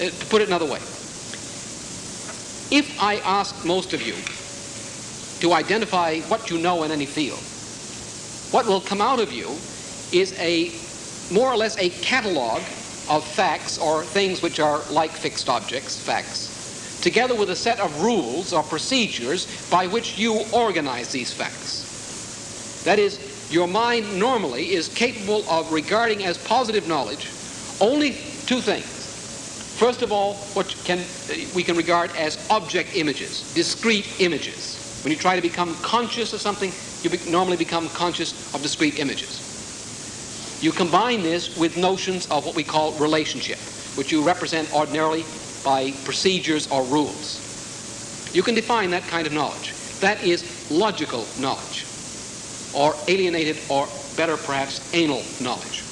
Uh, to put it another way, if I asked most of you to identify what you know in any field, what will come out of you is a more or less a catalog of facts or things which are like fixed objects, facts, together with a set of rules or procedures by which you organize these facts. That is, your mind normally is capable of regarding as positive knowledge only two things. First of all, what can, uh, we can regard as object images, discrete images. When you try to become conscious of something, you be normally become conscious of discrete images. You combine this with notions of what we call relationship, which you represent ordinarily by procedures or rules. You can define that kind of knowledge. That is logical knowledge or alienated, or better perhaps, anal knowledge.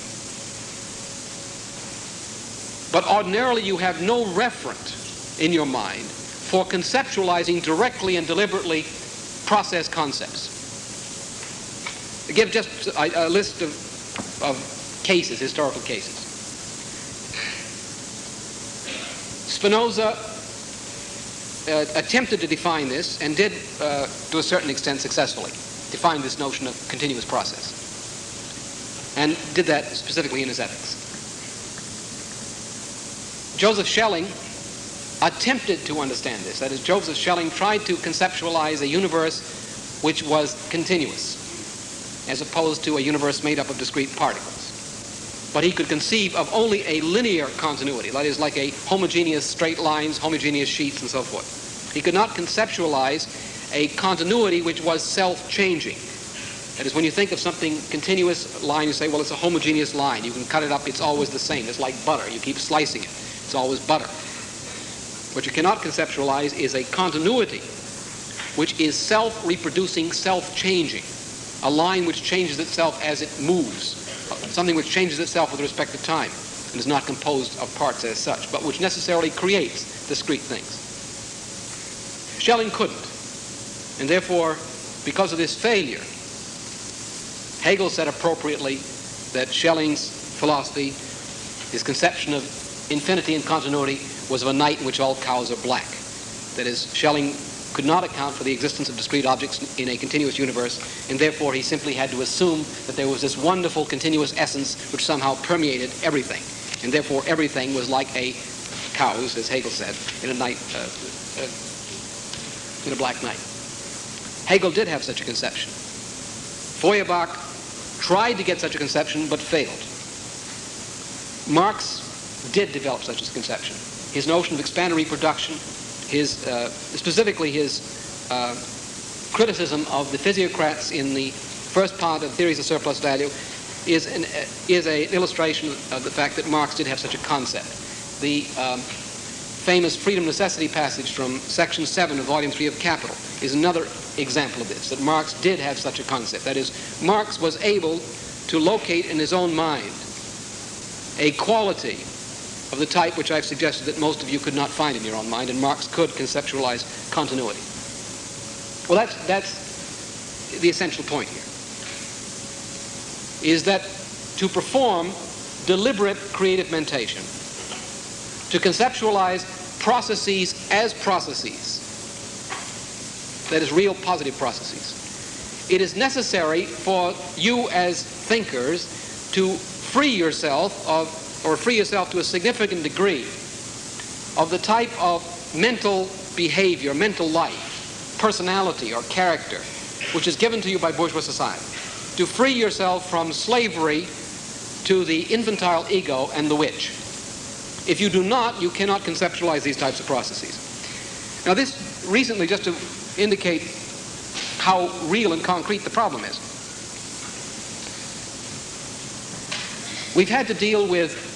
But ordinarily you have no referent in your mind for conceptualizing directly and deliberately process concepts. I give just a, a list of, of cases, historical cases. Spinoza uh, attempted to define this and did, uh, to a certain extent, successfully define this notion of continuous process and did that specifically in his ethics. Joseph Schelling attempted to understand this. That is, Joseph Schelling tried to conceptualize a universe which was continuous, as opposed to a universe made up of discrete particles. But he could conceive of only a linear continuity, that is, like a homogeneous straight lines, homogeneous sheets, and so forth. He could not conceptualize a continuity which was self-changing. That is, when you think of something continuous line, you say, well, it's a homogeneous line. You can cut it up, it's always the same. It's like butter. You keep slicing it. It's always butter. What you cannot conceptualize is a continuity which is self-reproducing, self-changing. A line which changes itself as it moves. Something which changes itself with respect to time and is not composed of parts as such, but which necessarily creates discrete things. Schelling couldn't. And therefore, because of this failure, Hegel said appropriately that Schelling's philosophy, his conception of infinity and continuity, was of a night in which all cows are black. That is, Schelling could not account for the existence of discrete objects in a continuous universe, and therefore he simply had to assume that there was this wonderful continuous essence which somehow permeated everything. And therefore everything was like a cows, as Hegel said, in a night, uh, uh, in a black night. Hegel did have such a conception. Feuerbach tried to get such a conception but failed. Marx did develop such a conception. His notion of expanded reproduction, his, uh, specifically his uh, criticism of the physiocrats in the first part of Theories of Surplus Value is an, uh, is an illustration of the fact that Marx did have such a concept. The um, famous freedom necessity passage from section 7 of volume 3 of Capital is another example of this, that Marx did have such a concept. That is, Marx was able to locate in his own mind a quality of the type which I've suggested that most of you could not find in your own mind, and Marx could conceptualize continuity. Well, that's, that's the essential point here, is that to perform deliberate creative mentation, to conceptualize processes as processes, that is, real positive processes. It is necessary for you as thinkers to free yourself of, or free yourself to a significant degree of the type of mental behavior, mental life, personality, or character which is given to you by bourgeois society. To free yourself from slavery to the infantile ego and the witch. If you do not, you cannot conceptualize these types of processes. Now this recently, just to indicate how real and concrete the problem is. We've had to deal with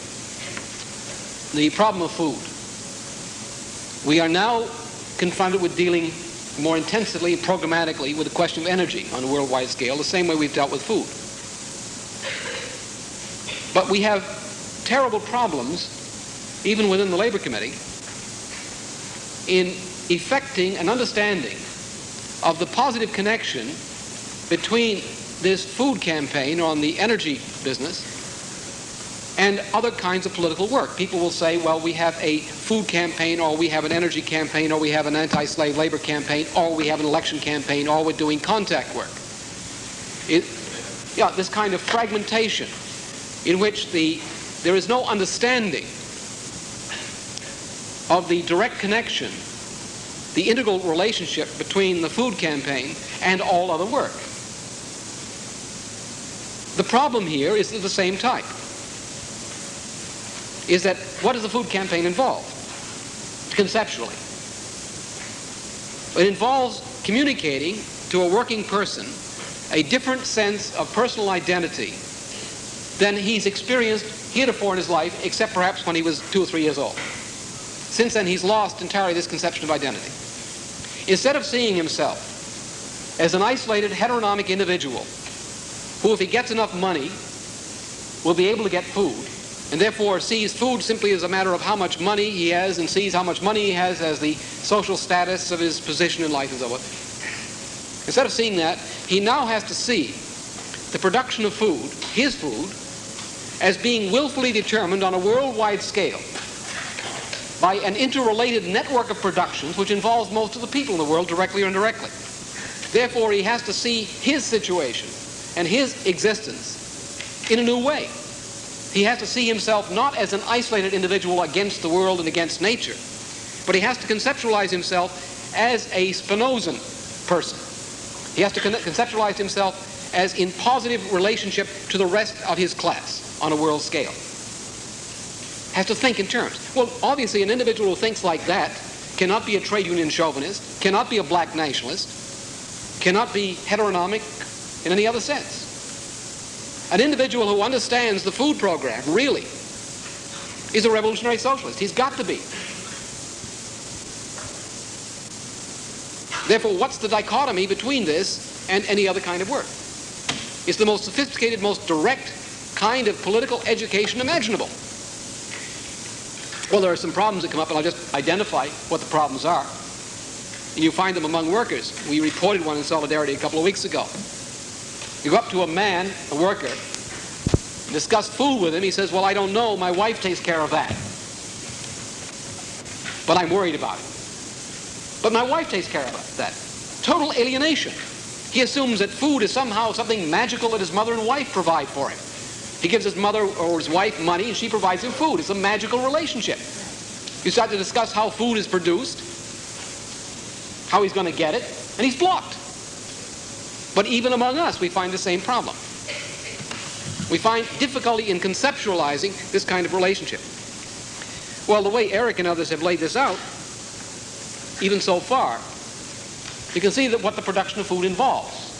the problem of food. We are now confronted with dealing more intensively, programmatically, with the question of energy on a worldwide scale, the same way we've dealt with food. But we have terrible problems, even within the Labor Committee, in effecting an understanding of the positive connection between this food campaign on the energy business and other kinds of political work. People will say, well, we have a food campaign, or we have an energy campaign, or we have an anti-slave labor campaign, or we have an election campaign, or we're doing contact work. It, yeah, this kind of fragmentation in which the, there is no understanding of the direct connection, the integral relationship between the food campaign and all other work. The problem here is of the same type is that what does the food campaign involve? Conceptually. It involves communicating to a working person a different sense of personal identity than he's experienced heretofore in his life, except perhaps when he was two or three years old. Since then, he's lost entirely this conception of identity. Instead of seeing himself as an isolated, heteronomic individual who, if he gets enough money, will be able to get food, and therefore sees food simply as a matter of how much money he has and sees how much money he has as the social status of his position in life and so forth. Instead of seeing that, he now has to see the production of food, his food, as being willfully determined on a worldwide scale by an interrelated network of productions which involves most of the people in the world directly or indirectly. Therefore, he has to see his situation and his existence in a new way. He has to see himself not as an isolated individual against the world and against nature, but he has to conceptualize himself as a Spinozan person. He has to conceptualize himself as in positive relationship to the rest of his class on a world scale. Has to think in terms. Well, obviously, an individual who thinks like that cannot be a trade union chauvinist, cannot be a black nationalist, cannot be heteronomic in any other sense. An individual who understands the food program, really, is a revolutionary socialist. He's got to be. Therefore, what's the dichotomy between this and any other kind of work? It's the most sophisticated, most direct kind of political education imaginable. Well, there are some problems that come up, and I'll just identify what the problems are. And you find them among workers. We reported one in Solidarity a couple of weeks ago. You go up to a man, a worker, discuss food with him. He says, well, I don't know. My wife takes care of that. But I'm worried about it. But my wife takes care of that. Total alienation. He assumes that food is somehow something magical that his mother and wife provide for him. He gives his mother or his wife money and she provides him food. It's a magical relationship. You start to discuss how food is produced, how he's going to get it, and he's blocked. But even among us, we find the same problem. We find difficulty in conceptualizing this kind of relationship. Well, the way Eric and others have laid this out, even so far, you can see that what the production of food involves.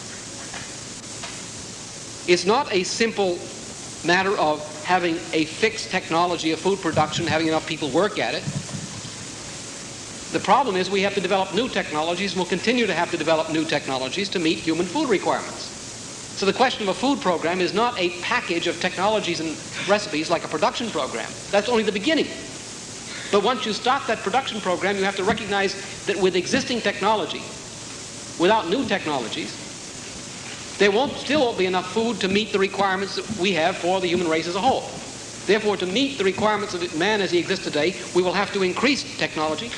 It's not a simple matter of having a fixed technology of food production, having enough people work at it. The problem is we have to develop new technologies and we'll continue to have to develop new technologies to meet human food requirements. So the question of a food program is not a package of technologies and recipes like a production program. That's only the beginning. But once you start that production program, you have to recognize that with existing technology, without new technologies, there won't still won't be enough food to meet the requirements that we have for the human race as a whole. Therefore, to meet the requirements of man as he exists today, we will have to increase technology,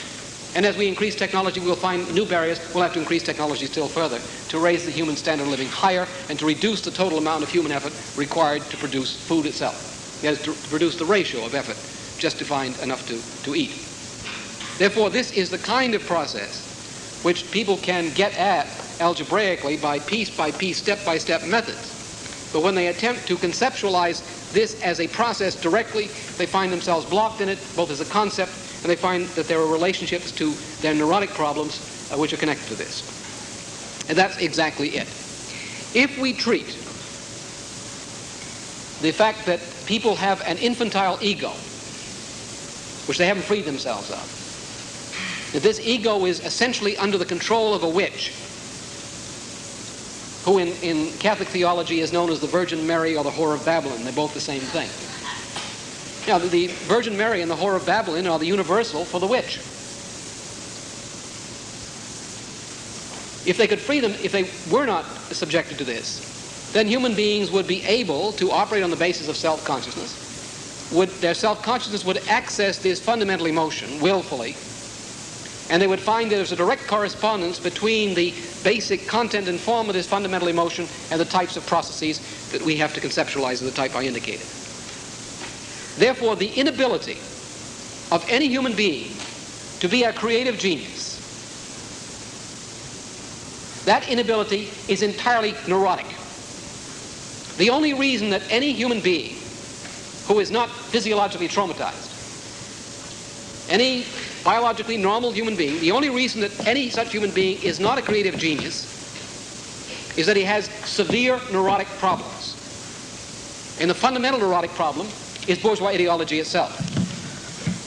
And as we increase technology, we'll find new barriers. We'll have to increase technology still further to raise the human standard of living higher and to reduce the total amount of human effort required to produce food itself. That is, to produce the ratio of effort just to find enough to, to eat. Therefore, this is the kind of process which people can get at algebraically by piece by piece, step by step methods. But when they attempt to conceptualize this as a process directly, they find themselves blocked in it, both as a concept and they find that there are relationships to their neurotic problems uh, which are connected to this. And that's exactly it. If we treat the fact that people have an infantile ego, which they haven't freed themselves of, that this ego is essentially under the control of a witch, who in, in Catholic theology is known as the Virgin Mary or the Whore of Babylon. They're both the same thing. Now, the Virgin Mary and the Whore of Babylon are the universal for the witch. If they could free them, if they were not subjected to this, then human beings would be able to operate on the basis of self-consciousness. Would, their self-consciousness would access this fundamental emotion willfully, and they would find there's a direct correspondence between the basic content and form of this fundamental emotion and the types of processes that we have to conceptualize of the type I indicated. Therefore, the inability of any human being to be a creative genius, that inability is entirely neurotic. The only reason that any human being who is not physiologically traumatized, any biologically normal human being, the only reason that any such human being is not a creative genius is that he has severe neurotic problems. And the fundamental neurotic problem is bourgeois ideology itself,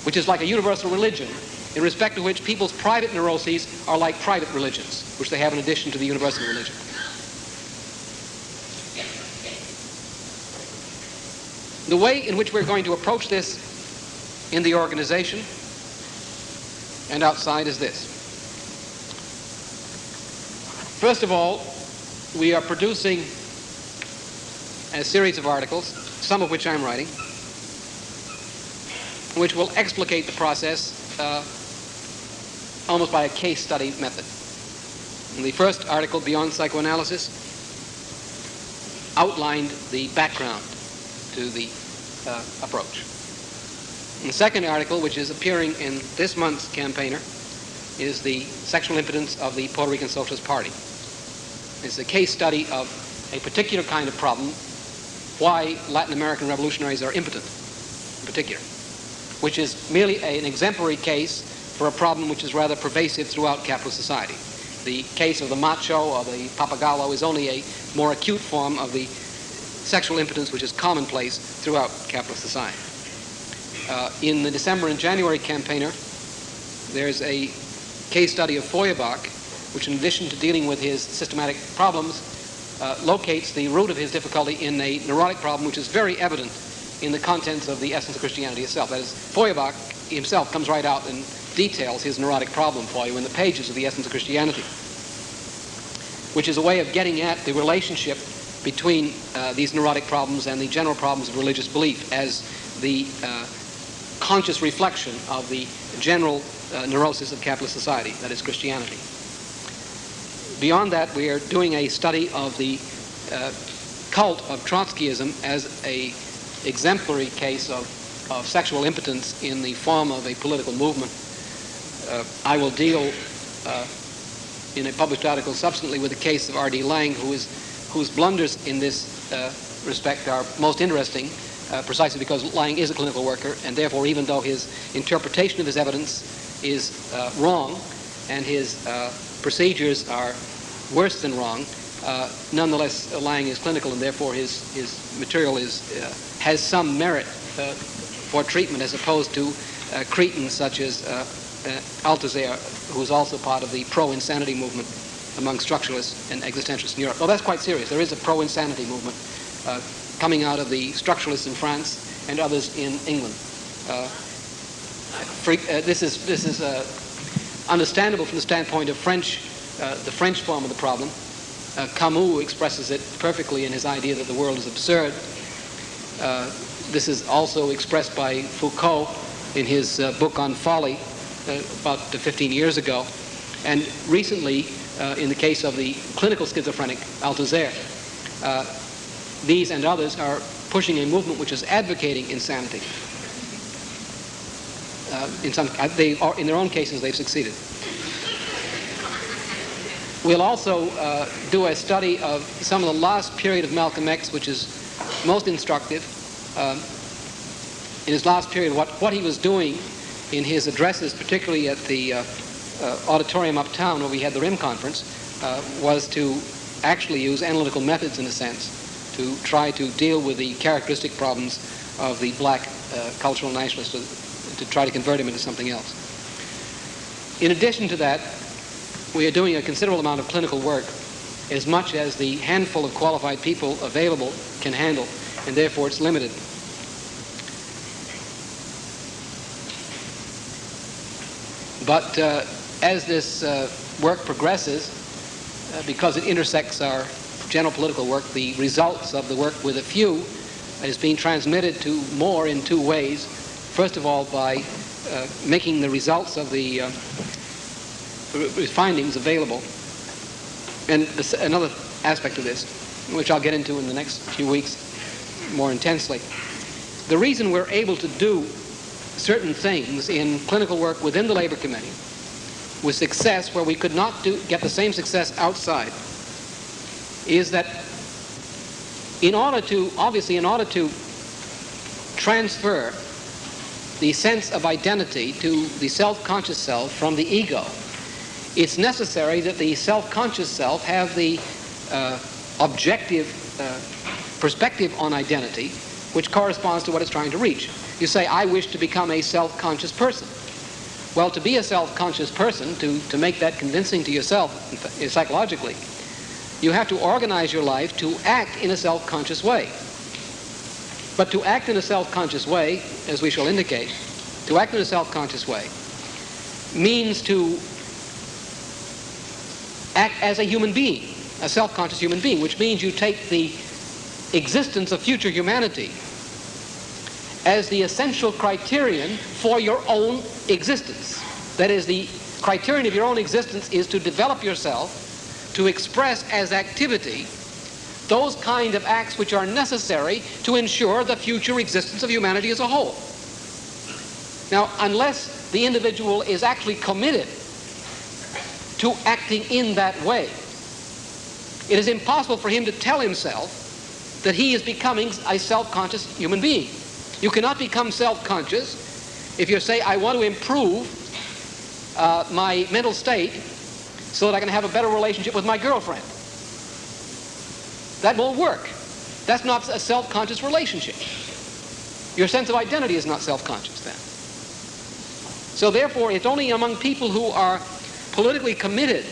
which is like a universal religion in respect to which people's private neuroses are like private religions, which they have in addition to the universal religion. The way in which we're going to approach this in the organization and outside is this. First of all, we are producing a series of articles, some of which I'm writing, which will explicate the process uh, almost by a case study method. The first article, Beyond Psychoanalysis, outlined the background to the uh, approach. And the second article, which is appearing in this month's campaigner, is the sexual impotence of the Puerto Rican Socialist Party. It's a case study of a particular kind of problem, why Latin American revolutionaries are impotent in particular which is merely a, an exemplary case for a problem which is rather pervasive throughout capitalist society. The case of the macho or the pappagallo is only a more acute form of the sexual impotence which is commonplace throughout capitalist society. Uh, in the December and January campaigner, there's a case study of Feuerbach, which in addition to dealing with his systematic problems, uh, locates the root of his difficulty in a neurotic problem which is very evident in the contents of the essence of Christianity itself. That is, Feuerbach himself comes right out and details his neurotic problem for you in the pages of the essence of Christianity, which is a way of getting at the relationship between uh, these neurotic problems and the general problems of religious belief as the uh, conscious reflection of the general uh, neurosis of capitalist society, that is Christianity. Beyond that, we are doing a study of the uh, cult of Trotskyism as a exemplary case of, of sexual impotence in the form of a political movement. Uh, I will deal uh, in a published article subsequently with the case of R.D. Laing, who is, whose blunders in this uh, respect are most interesting, uh, precisely because Laing is a clinical worker, and therefore, even though his interpretation of his evidence is uh, wrong and his uh, procedures are worse than wrong, nonetheless, Laing is clinical, and therefore his, his material is has some merit uh, for treatment as opposed to uh, cretins such as uh, Althusser, who is also part of the pro-insanity movement among structuralists and existentialists in Europe. Well, that's quite serious. There is a pro-insanity movement uh, coming out of the structuralists in France and others in England. Uh, uh, this is, this is understandable from the standpoint of French, the French form of the problem. Camus expresses it perfectly in his idea that the world is absurd uh, this is also expressed by Foucault in his uh, book on folly, uh, about 15 years ago. And recently, uh, in the case of the clinical schizophrenic, Althusser, uh, these and others are pushing a movement which is advocating insanity. Uh, in some, uh, they are, in their own cases, they've succeeded. We'll also uh, do a study of some of the last period of Malcolm X, which is most instructive. Um, in his last period, what, what he was doing in his addresses, particularly at the uh, uh, auditorium uptown where we had the RIM conference, uh, was to actually use analytical methods, in a sense, to try to deal with the characteristic problems of the black uh, cultural nationalist, to, to try to convert him into something else. In addition to that, we are doing a considerable amount of clinical work, as much as the handful of qualified people available can handle, and therefore it's limited. But uh, as this uh, work progresses, uh, because it intersects our general political work, the results of the work with a few is being transmitted to more in two ways. First of all, by uh, making the results of the uh, findings available. And another aspect of this, which I'll get into in the next few weeks more intensely, the reason we're able to do certain things in clinical work within the Labor Committee with success where we could not do, get the same success outside is that in order to, obviously in order to transfer the sense of identity to the self-conscious self from the ego, it's necessary that the self-conscious self have the uh, objective uh, perspective on identity which corresponds to what it's trying to reach. You say, I wish to become a self-conscious person. Well, to be a self-conscious person, to, to make that convincing to yourself psychologically, you have to organize your life to act in a self-conscious way. But to act in a self-conscious way, as we shall indicate, to act in a self-conscious way means to act as a human being, a self-conscious human being, which means you take the existence of future humanity as the essential criterion for your own existence. That is, the criterion of your own existence is to develop yourself, to express as activity those kind of acts which are necessary to ensure the future existence of humanity as a whole. Now, unless the individual is actually committed to acting in that way, it is impossible for him to tell himself that he is becoming a self-conscious human being. You cannot become self-conscious if you say, I want to improve uh, my mental state so that I can have a better relationship with my girlfriend. That won't work. That's not a self-conscious relationship. Your sense of identity is not self-conscious then. So therefore, it's only among people who are politically committed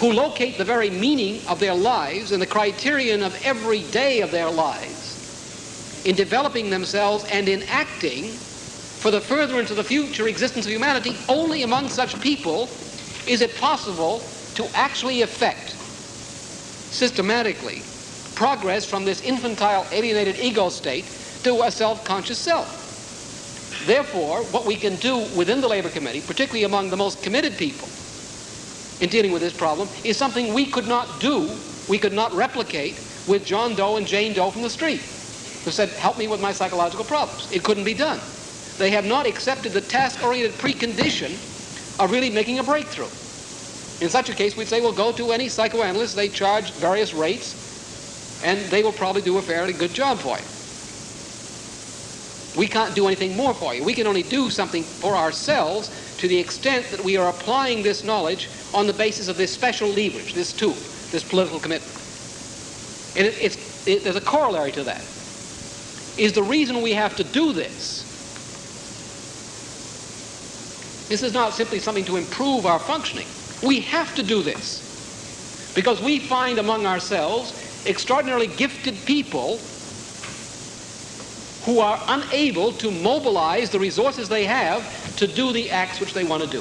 who locate the very meaning of their lives and the criterion of every day of their lives in developing themselves and in acting for the furtherance of the future existence of humanity, only among such people is it possible to actually effect systematically progress from this infantile alienated ego state to a self-conscious self. Therefore, what we can do within the Labor Committee, particularly among the most committed people in dealing with this problem, is something we could not do, we could not replicate with John Doe and Jane Doe from the street who said, help me with my psychological problems. It couldn't be done. They have not accepted the task-oriented precondition of really making a breakthrough. In such a case, we'd say, well, go to any psychoanalyst. They charge various rates, and they will probably do a fairly good job for you. We can't do anything more for you. We can only do something for ourselves to the extent that we are applying this knowledge on the basis of this special leverage, this tool, this political commitment. And it, it's, it, there's a corollary to that is the reason we have to do this. This is not simply something to improve our functioning. We have to do this because we find among ourselves extraordinarily gifted people who are unable to mobilize the resources they have to do the acts which they want to do.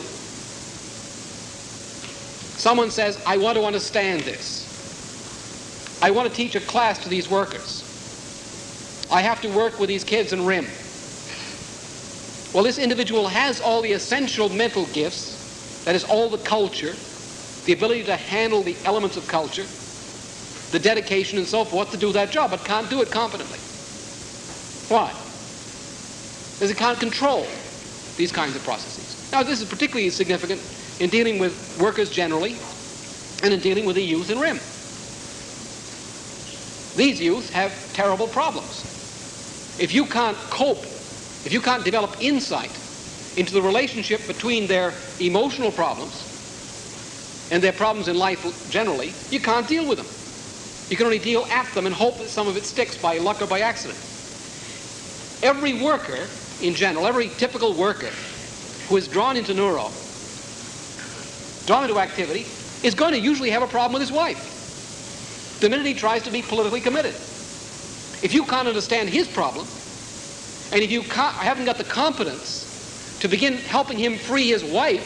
Someone says, I want to understand this. I want to teach a class to these workers. I have to work with these kids in RIM. Well, this individual has all the essential mental gifts, that is, all the culture, the ability to handle the elements of culture, the dedication and so forth to do that job, but can't do it competently. Why? Because it can't control these kinds of processes. Now, this is particularly significant in dealing with workers generally and in dealing with the youth in RIM. These youth have terrible problems. If you can't cope, if you can't develop insight into the relationship between their emotional problems and their problems in life generally, you can't deal with them. You can only deal at them and hope that some of it sticks by luck or by accident. Every worker in general, every typical worker who is drawn into neuro, drawn into activity, is going to usually have a problem with his wife the minute he tries to be politically committed. If you can't understand his problem, and if you haven't got the competence to begin helping him free his wife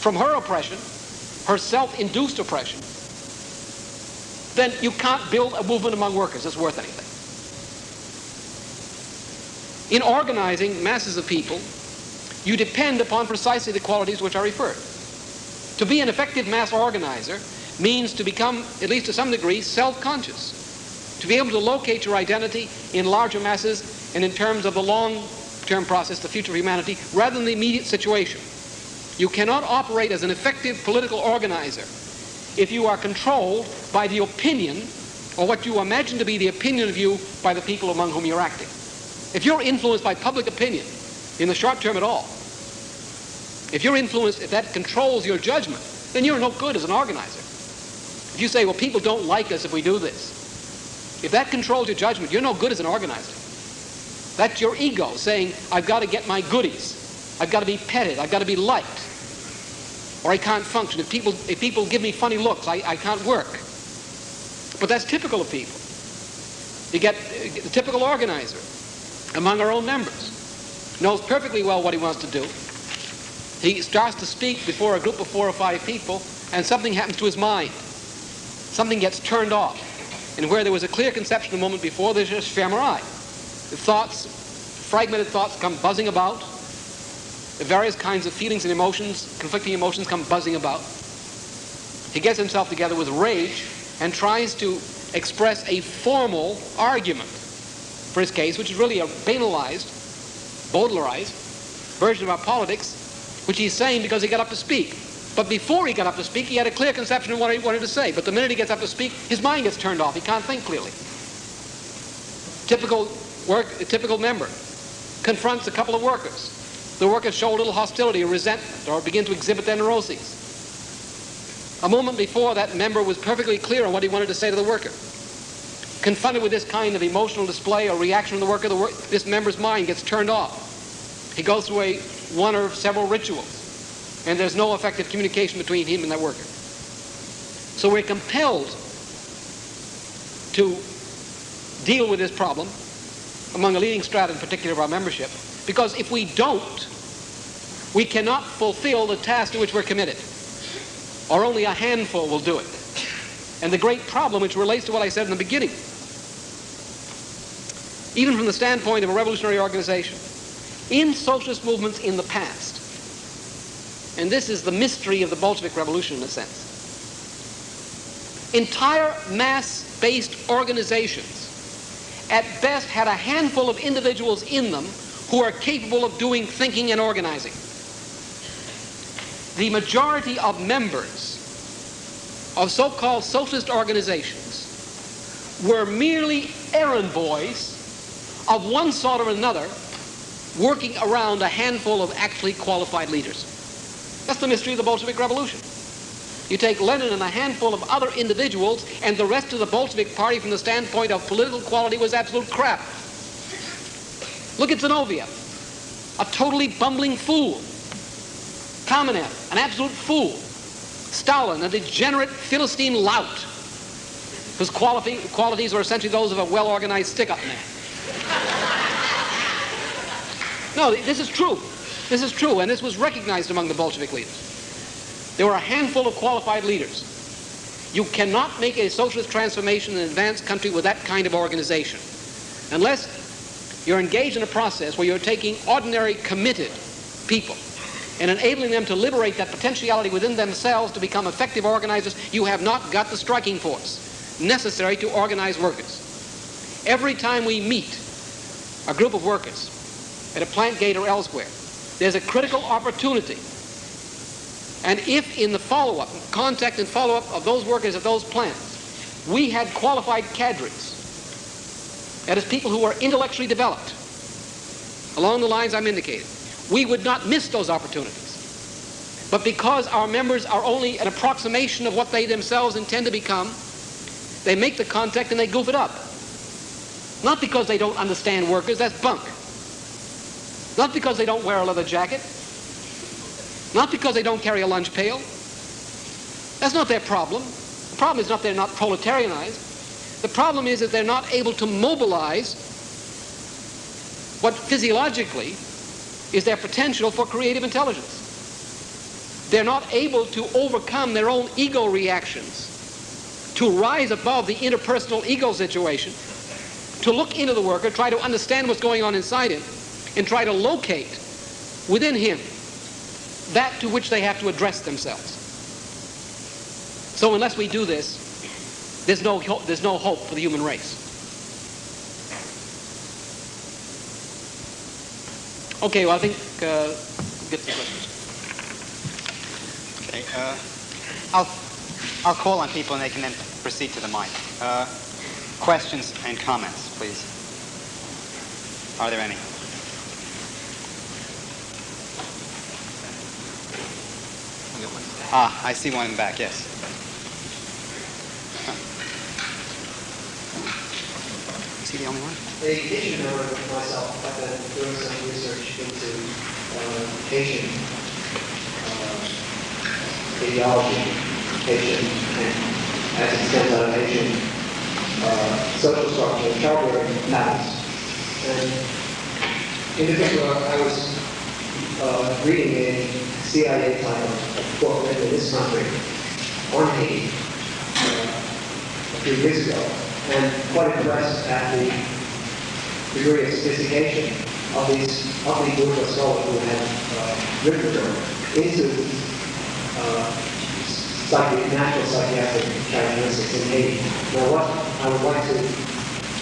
from her oppression, her self-induced oppression, then you can't build a movement among workers that's worth anything. In organizing masses of people, you depend upon precisely the qualities which I referred. To be an effective mass organizer means to become, at least to some degree, self-conscious. To be able to locate your identity in larger masses and in terms of the long-term process, the future of humanity, rather than the immediate situation. You cannot operate as an effective political organizer if you are controlled by the opinion or what you imagine to be the opinion of you by the people among whom you're acting. If you're influenced by public opinion in the short term at all, if you're influenced, if that controls your judgment, then you're no good as an organizer. If you say, well, people don't like us if we do this, if that controls your judgment, you're no good as an organizer. That's your ego saying, I've got to get my goodies. I've got to be petted. I've got to be liked or I can't function. If people, if people give me funny looks, I, I can't work. But that's typical of people. You get uh, the typical organizer among our own members. Knows perfectly well what he wants to do. He starts to speak before a group of four or five people, and something happens to his mind. Something gets turned off. And where there was a clear conception a moment before, there's just ephemerai. The thoughts, fragmented thoughts come buzzing about, the various kinds of feelings and emotions, conflicting emotions come buzzing about. He gets himself together with rage and tries to express a formal argument for his case, which is really a banalized, Bowdlerized version of our politics, which he's saying because he got up to speak. But before he got up to speak, he had a clear conception of what he wanted to say. But the minute he gets up to speak, his mind gets turned off. He can't think clearly. Typical work, typical member confronts a couple of workers the workers show a little hostility or resentment or begin to exhibit their neuroses. A moment before, that member was perfectly clear on what he wanted to say to the worker. Confronted with this kind of emotional display or reaction from the worker, the wor this member's mind gets turned off. He goes through a one or several rituals, and there's no effective communication between him and that worker. So we're compelled to deal with this problem among a leading strata in particular of our membership because if we don't, we cannot fulfill the task to which we're committed. Or only a handful will do it. And the great problem, which relates to what I said in the beginning, even from the standpoint of a revolutionary organization, in socialist movements in the past, and this is the mystery of the Bolshevik Revolution in a sense, entire mass-based organizations at best had a handful of individuals in them who are capable of doing thinking and organizing. The majority of members of so-called socialist organizations were merely errand boys of one sort or another working around a handful of actually qualified leaders. That's the mystery of the Bolshevik Revolution. You take Lenin and a handful of other individuals, and the rest of the Bolshevik Party from the standpoint of political quality was absolute crap. Look at Zinoviev, a totally bumbling fool. Kamenev, an absolute fool. Stalin, a degenerate Philistine lout, whose qualities are essentially those of a well-organized stick-up man. No, this is true. This is true, and this was recognized among the Bolshevik leaders. There were a handful of qualified leaders. You cannot make a socialist transformation in an advanced country with that kind of organization unless You're engaged in a process where you're taking ordinary, committed people and enabling them to liberate that potentiality within themselves to become effective organizers. You have not got the striking force necessary to organize workers. Every time we meet a group of workers at a plant gate or elsewhere, there's a critical opportunity. And if in the follow-up, contact and follow-up of those workers at those plants, we had qualified cadres, that is, people who are intellectually developed, along the lines I'm indicating, we would not miss those opportunities. But because our members are only an approximation of what they themselves intend to become, they make the contact and they goof it up. Not because they don't understand workers, that's bunk. Not because they don't wear a leather jacket. Not because they don't carry a lunch pail. That's not their problem. The problem is not they're not proletarianized. The problem is that they're not able to mobilize what physiologically is their potential for creative intelligence. They're not able to overcome their own ego reactions, to rise above the interpersonal ego situation, to look into the worker, try to understand what's going on inside him, and try to locate within him that to which they have to address themselves. So unless we do this, there's no, hope, there's no hope for the human race. Okay, well, I think uh, get the questions. Okay. Uh, I'll, I'll call on people and they can then proceed to the mic. Uh, questions and comments, please. Are there any? Ah, I see one in the back, yes. Is he the only one? The Asian member of myself have been doing some research into uh, Haitian uh, ideology, Haitian, and as it stems out of Haitian uh, social structure, childbearing habits. And in particular, I was uh, reading a CIA title book written in this country on Haiti uh, a few years ago, and quite impressed at the degree of sophistication of these ugly bourgeois scholars who had uh, written into uh, psychi- natural psychiatric characteristics in Haiti. Now, what I would like to,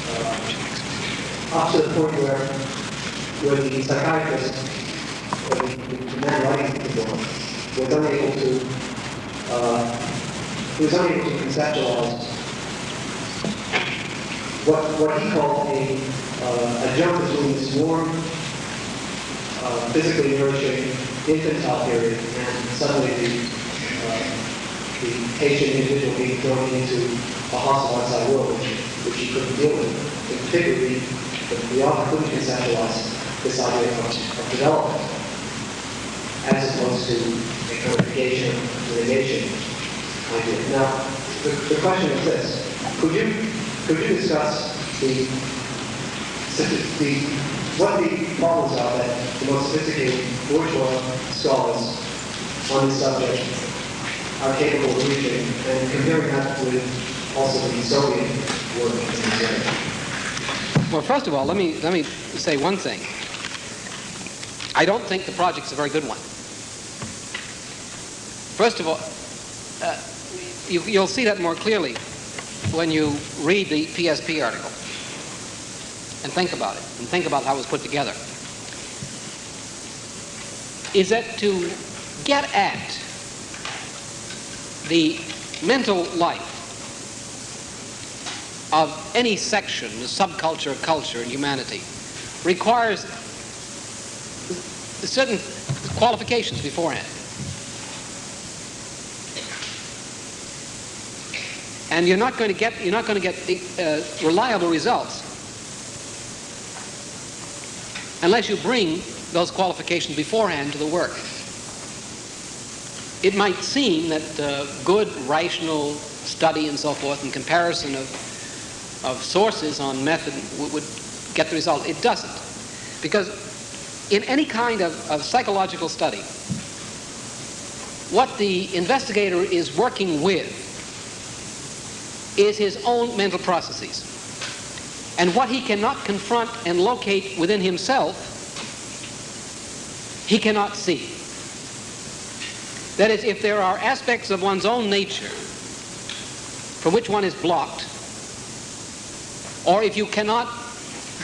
uh, up to the point where, where the psychiatrist, or the, the man writing the book, was unable to, uh, was unable to conceptualize what, what he called a, uh, a jump between this warm, uh, physically nourishing infantile period and suddenly the, uh, the Haitian individual being thrown into a hostile outside world which, which he couldn't deal with. In particular, the, author couldn't conceptualize this idea of, of development as opposed to a codification, litigation idea. Now, the, the question is this. Could you could you discuss the, the, what the problems are that the most sophisticated bourgeois scholars on this subject are capable of reaching, and comparing that with also the Soviet work in this area? Well, first of all, let me, let me say one thing. I don't think the project's a very good one. First of all, uh, you, you'll see that more clearly when you read the PSP article and think about it and think about how it was put together is that to get at the mental life of any section, the subculture, culture, and humanity, requires certain qualifications beforehand. and you're not going to get you're not going to get uh, reliable results unless you bring those qualifications beforehand to the work. It might seem that uh, good rational study and so forth and comparison of of sources on method would get the result. It doesn't, because in any kind of, of psychological study, what the investigator is working with is his own mental processes. And what he cannot confront and locate within himself, he cannot see. That is, if there are aspects of one's own nature from which one is blocked, or if you cannot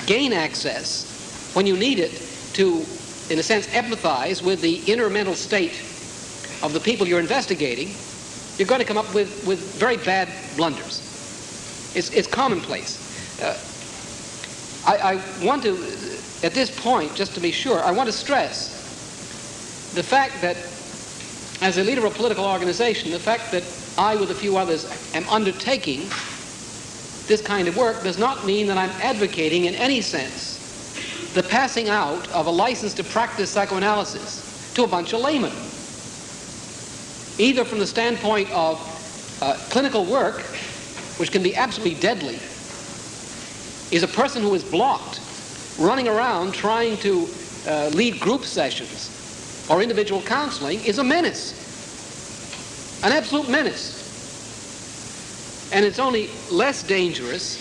gain access when you need it to, in a sense, empathize with the inner mental state of the people you're investigating, you're going to come up with, with very bad blunders. It's, it's commonplace. Uh, I, I want to, at this point, just to be sure, I want to stress the fact that as a leader of a political organization, the fact that I, with a few others, am undertaking this kind of work does not mean that I'm advocating in any sense the passing out of a license to practice psychoanalysis to a bunch of laymen. Either from the standpoint of uh, clinical work, which can be absolutely deadly, is a person who is blocked, running around trying to uh, lead group sessions or individual counseling is a menace. An absolute menace. And it's only less dangerous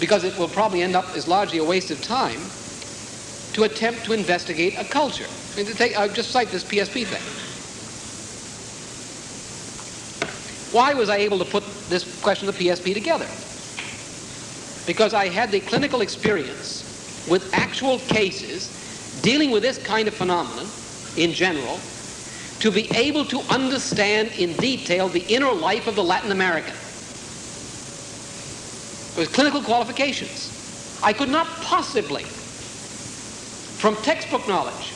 because it will probably end up as largely a waste of time to attempt to investigate a culture. I mean, take, I'll just cite this PSP thing. Why was I able to put this question of the PSP together? Because I had the clinical experience with actual cases dealing with this kind of phenomenon in general to be able to understand in detail the inner life of the Latin American. With clinical qualifications. I could not possibly, from textbook knowledge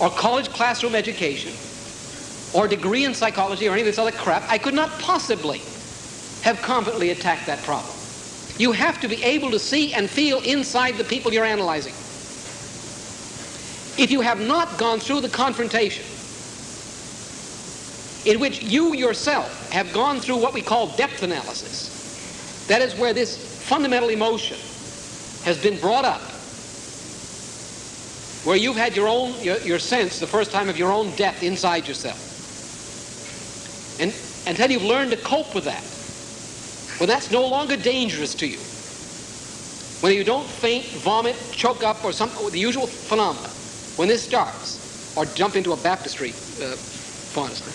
or college classroom education or degree in psychology or any of this other crap, I could not possibly have competently attacked that problem. You have to be able to see and feel inside the people you're analyzing. If you have not gone through the confrontation in which you yourself have gone through what we call depth analysis, that is where this fundamental emotion has been brought up, where you've had your own, your, your sense the first time of your own depth inside yourself. And until you've learned to cope with that, when that's no longer dangerous to you, when you don't faint, vomit, choke up, or some the usual phenomena, when this starts, or jump into a baptistry, uh, honestly,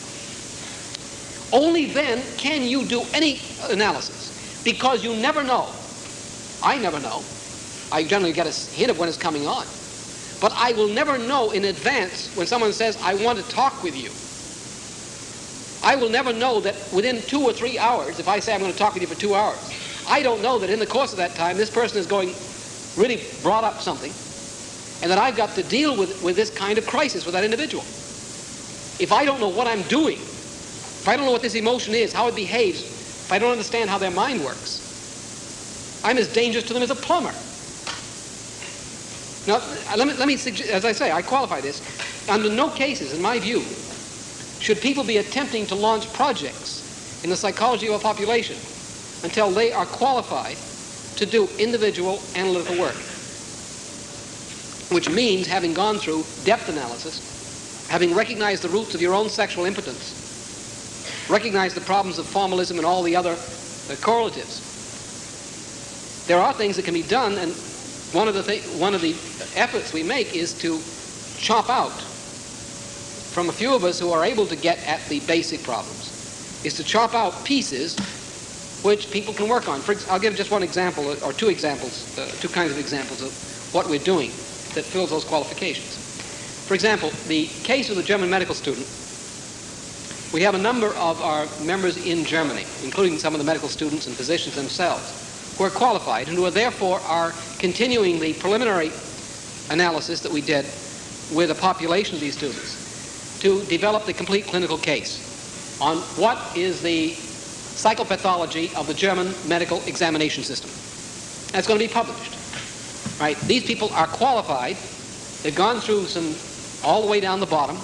only then can you do any analysis, because you never know. I never know. I generally get a hint of when it's coming on. But I will never know in advance when someone says, I want to talk with you. I will never know that within two or three hours, if I say I'm going to talk with you for two hours, I don't know that in the course of that time, this person is going, really brought up something, and that I've got to deal with, with this kind of crisis with that individual. If I don't know what I'm doing, if I don't know what this emotion is, how it behaves, if I don't understand how their mind works, I'm as dangerous to them as a plumber. Now, let me, let me suggest, as I say, I qualify this. Under no cases, in my view, should people be attempting to launch projects in the psychology of a population until they are qualified to do individual analytical work, which means having gone through depth analysis, having recognized the roots of your own sexual impotence, recognized the problems of formalism and all the other uh, correlatives. There are things that can be done, and one of the th- one of the efforts we make is to chop out from a few of us who are able to get at the basic problems, is to chop out pieces which people can work on. For, I'll give just one example, or two examples, uh, two kinds of examples of what we're doing that fills those qualifications. For example, the case of the German medical student, we have a number of our members in Germany, including some of the medical students and physicians themselves, who are qualified and who are therefore are continuing the preliminary analysis that we did with a population of these students to develop the complete clinical case on what is the psychopathology of the German medical examination system. That's going to be published. Right? These people are qualified. They've gone through some all the way down the bottom.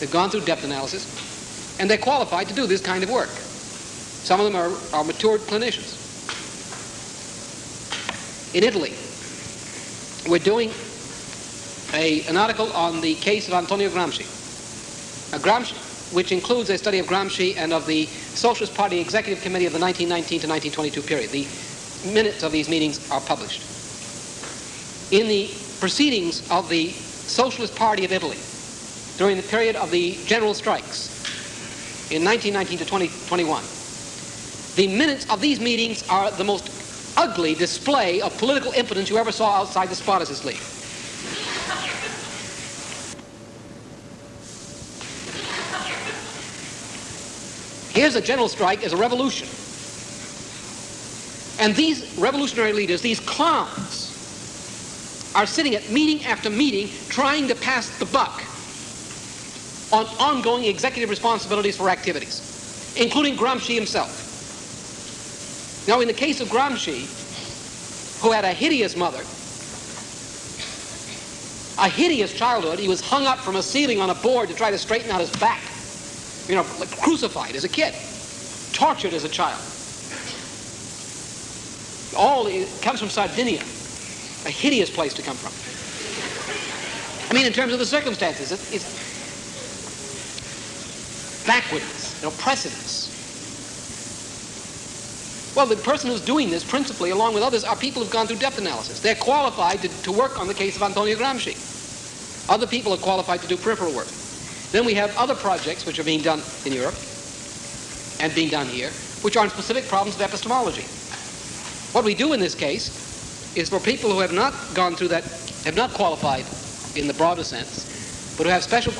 They've gone through depth analysis, and they're qualified to do this kind of work. Some of them are, are matured clinicians. In Italy, we're doing a, an article on the case of Antonio Gramsci. Now, Gramsci, which includes a study of Gramsci and of the Socialist Party Executive Committee of the 1919 to 1922 period. The minutes of these meetings are published. In the proceedings of the Socialist Party of Italy during the period of the general strikes in 1919 to 2021, the minutes of these meetings are the most ugly display of political impotence you ever saw outside the Spartacus League. Here's a general strike as a revolution. And these revolutionary leaders, these clowns, are sitting at meeting after meeting trying to pass the buck on ongoing executive responsibilities for activities, including Gramsci himself. Now, in the case of Gramsci, who had a hideous mother, a hideous childhood, he was hung up from a ceiling on a board to try to straighten out his back you know, like crucified as a kid, tortured as a child. All comes from Sardinia, a hideous place to come from. I mean, in terms of the circumstances, it, it's backwardness, know, precedence. Well, the person who's doing this, principally, along with others, are people who've gone through depth analysis. They're qualified to, to work on the case of Antonio Gramsci. Other people are qualified to do peripheral work. Then we have other projects which are being done in Europe and being done here, which are on specific problems of epistemology. What we do in this case is for people who have not gone through that, have not qualified in the broader sense, but who have special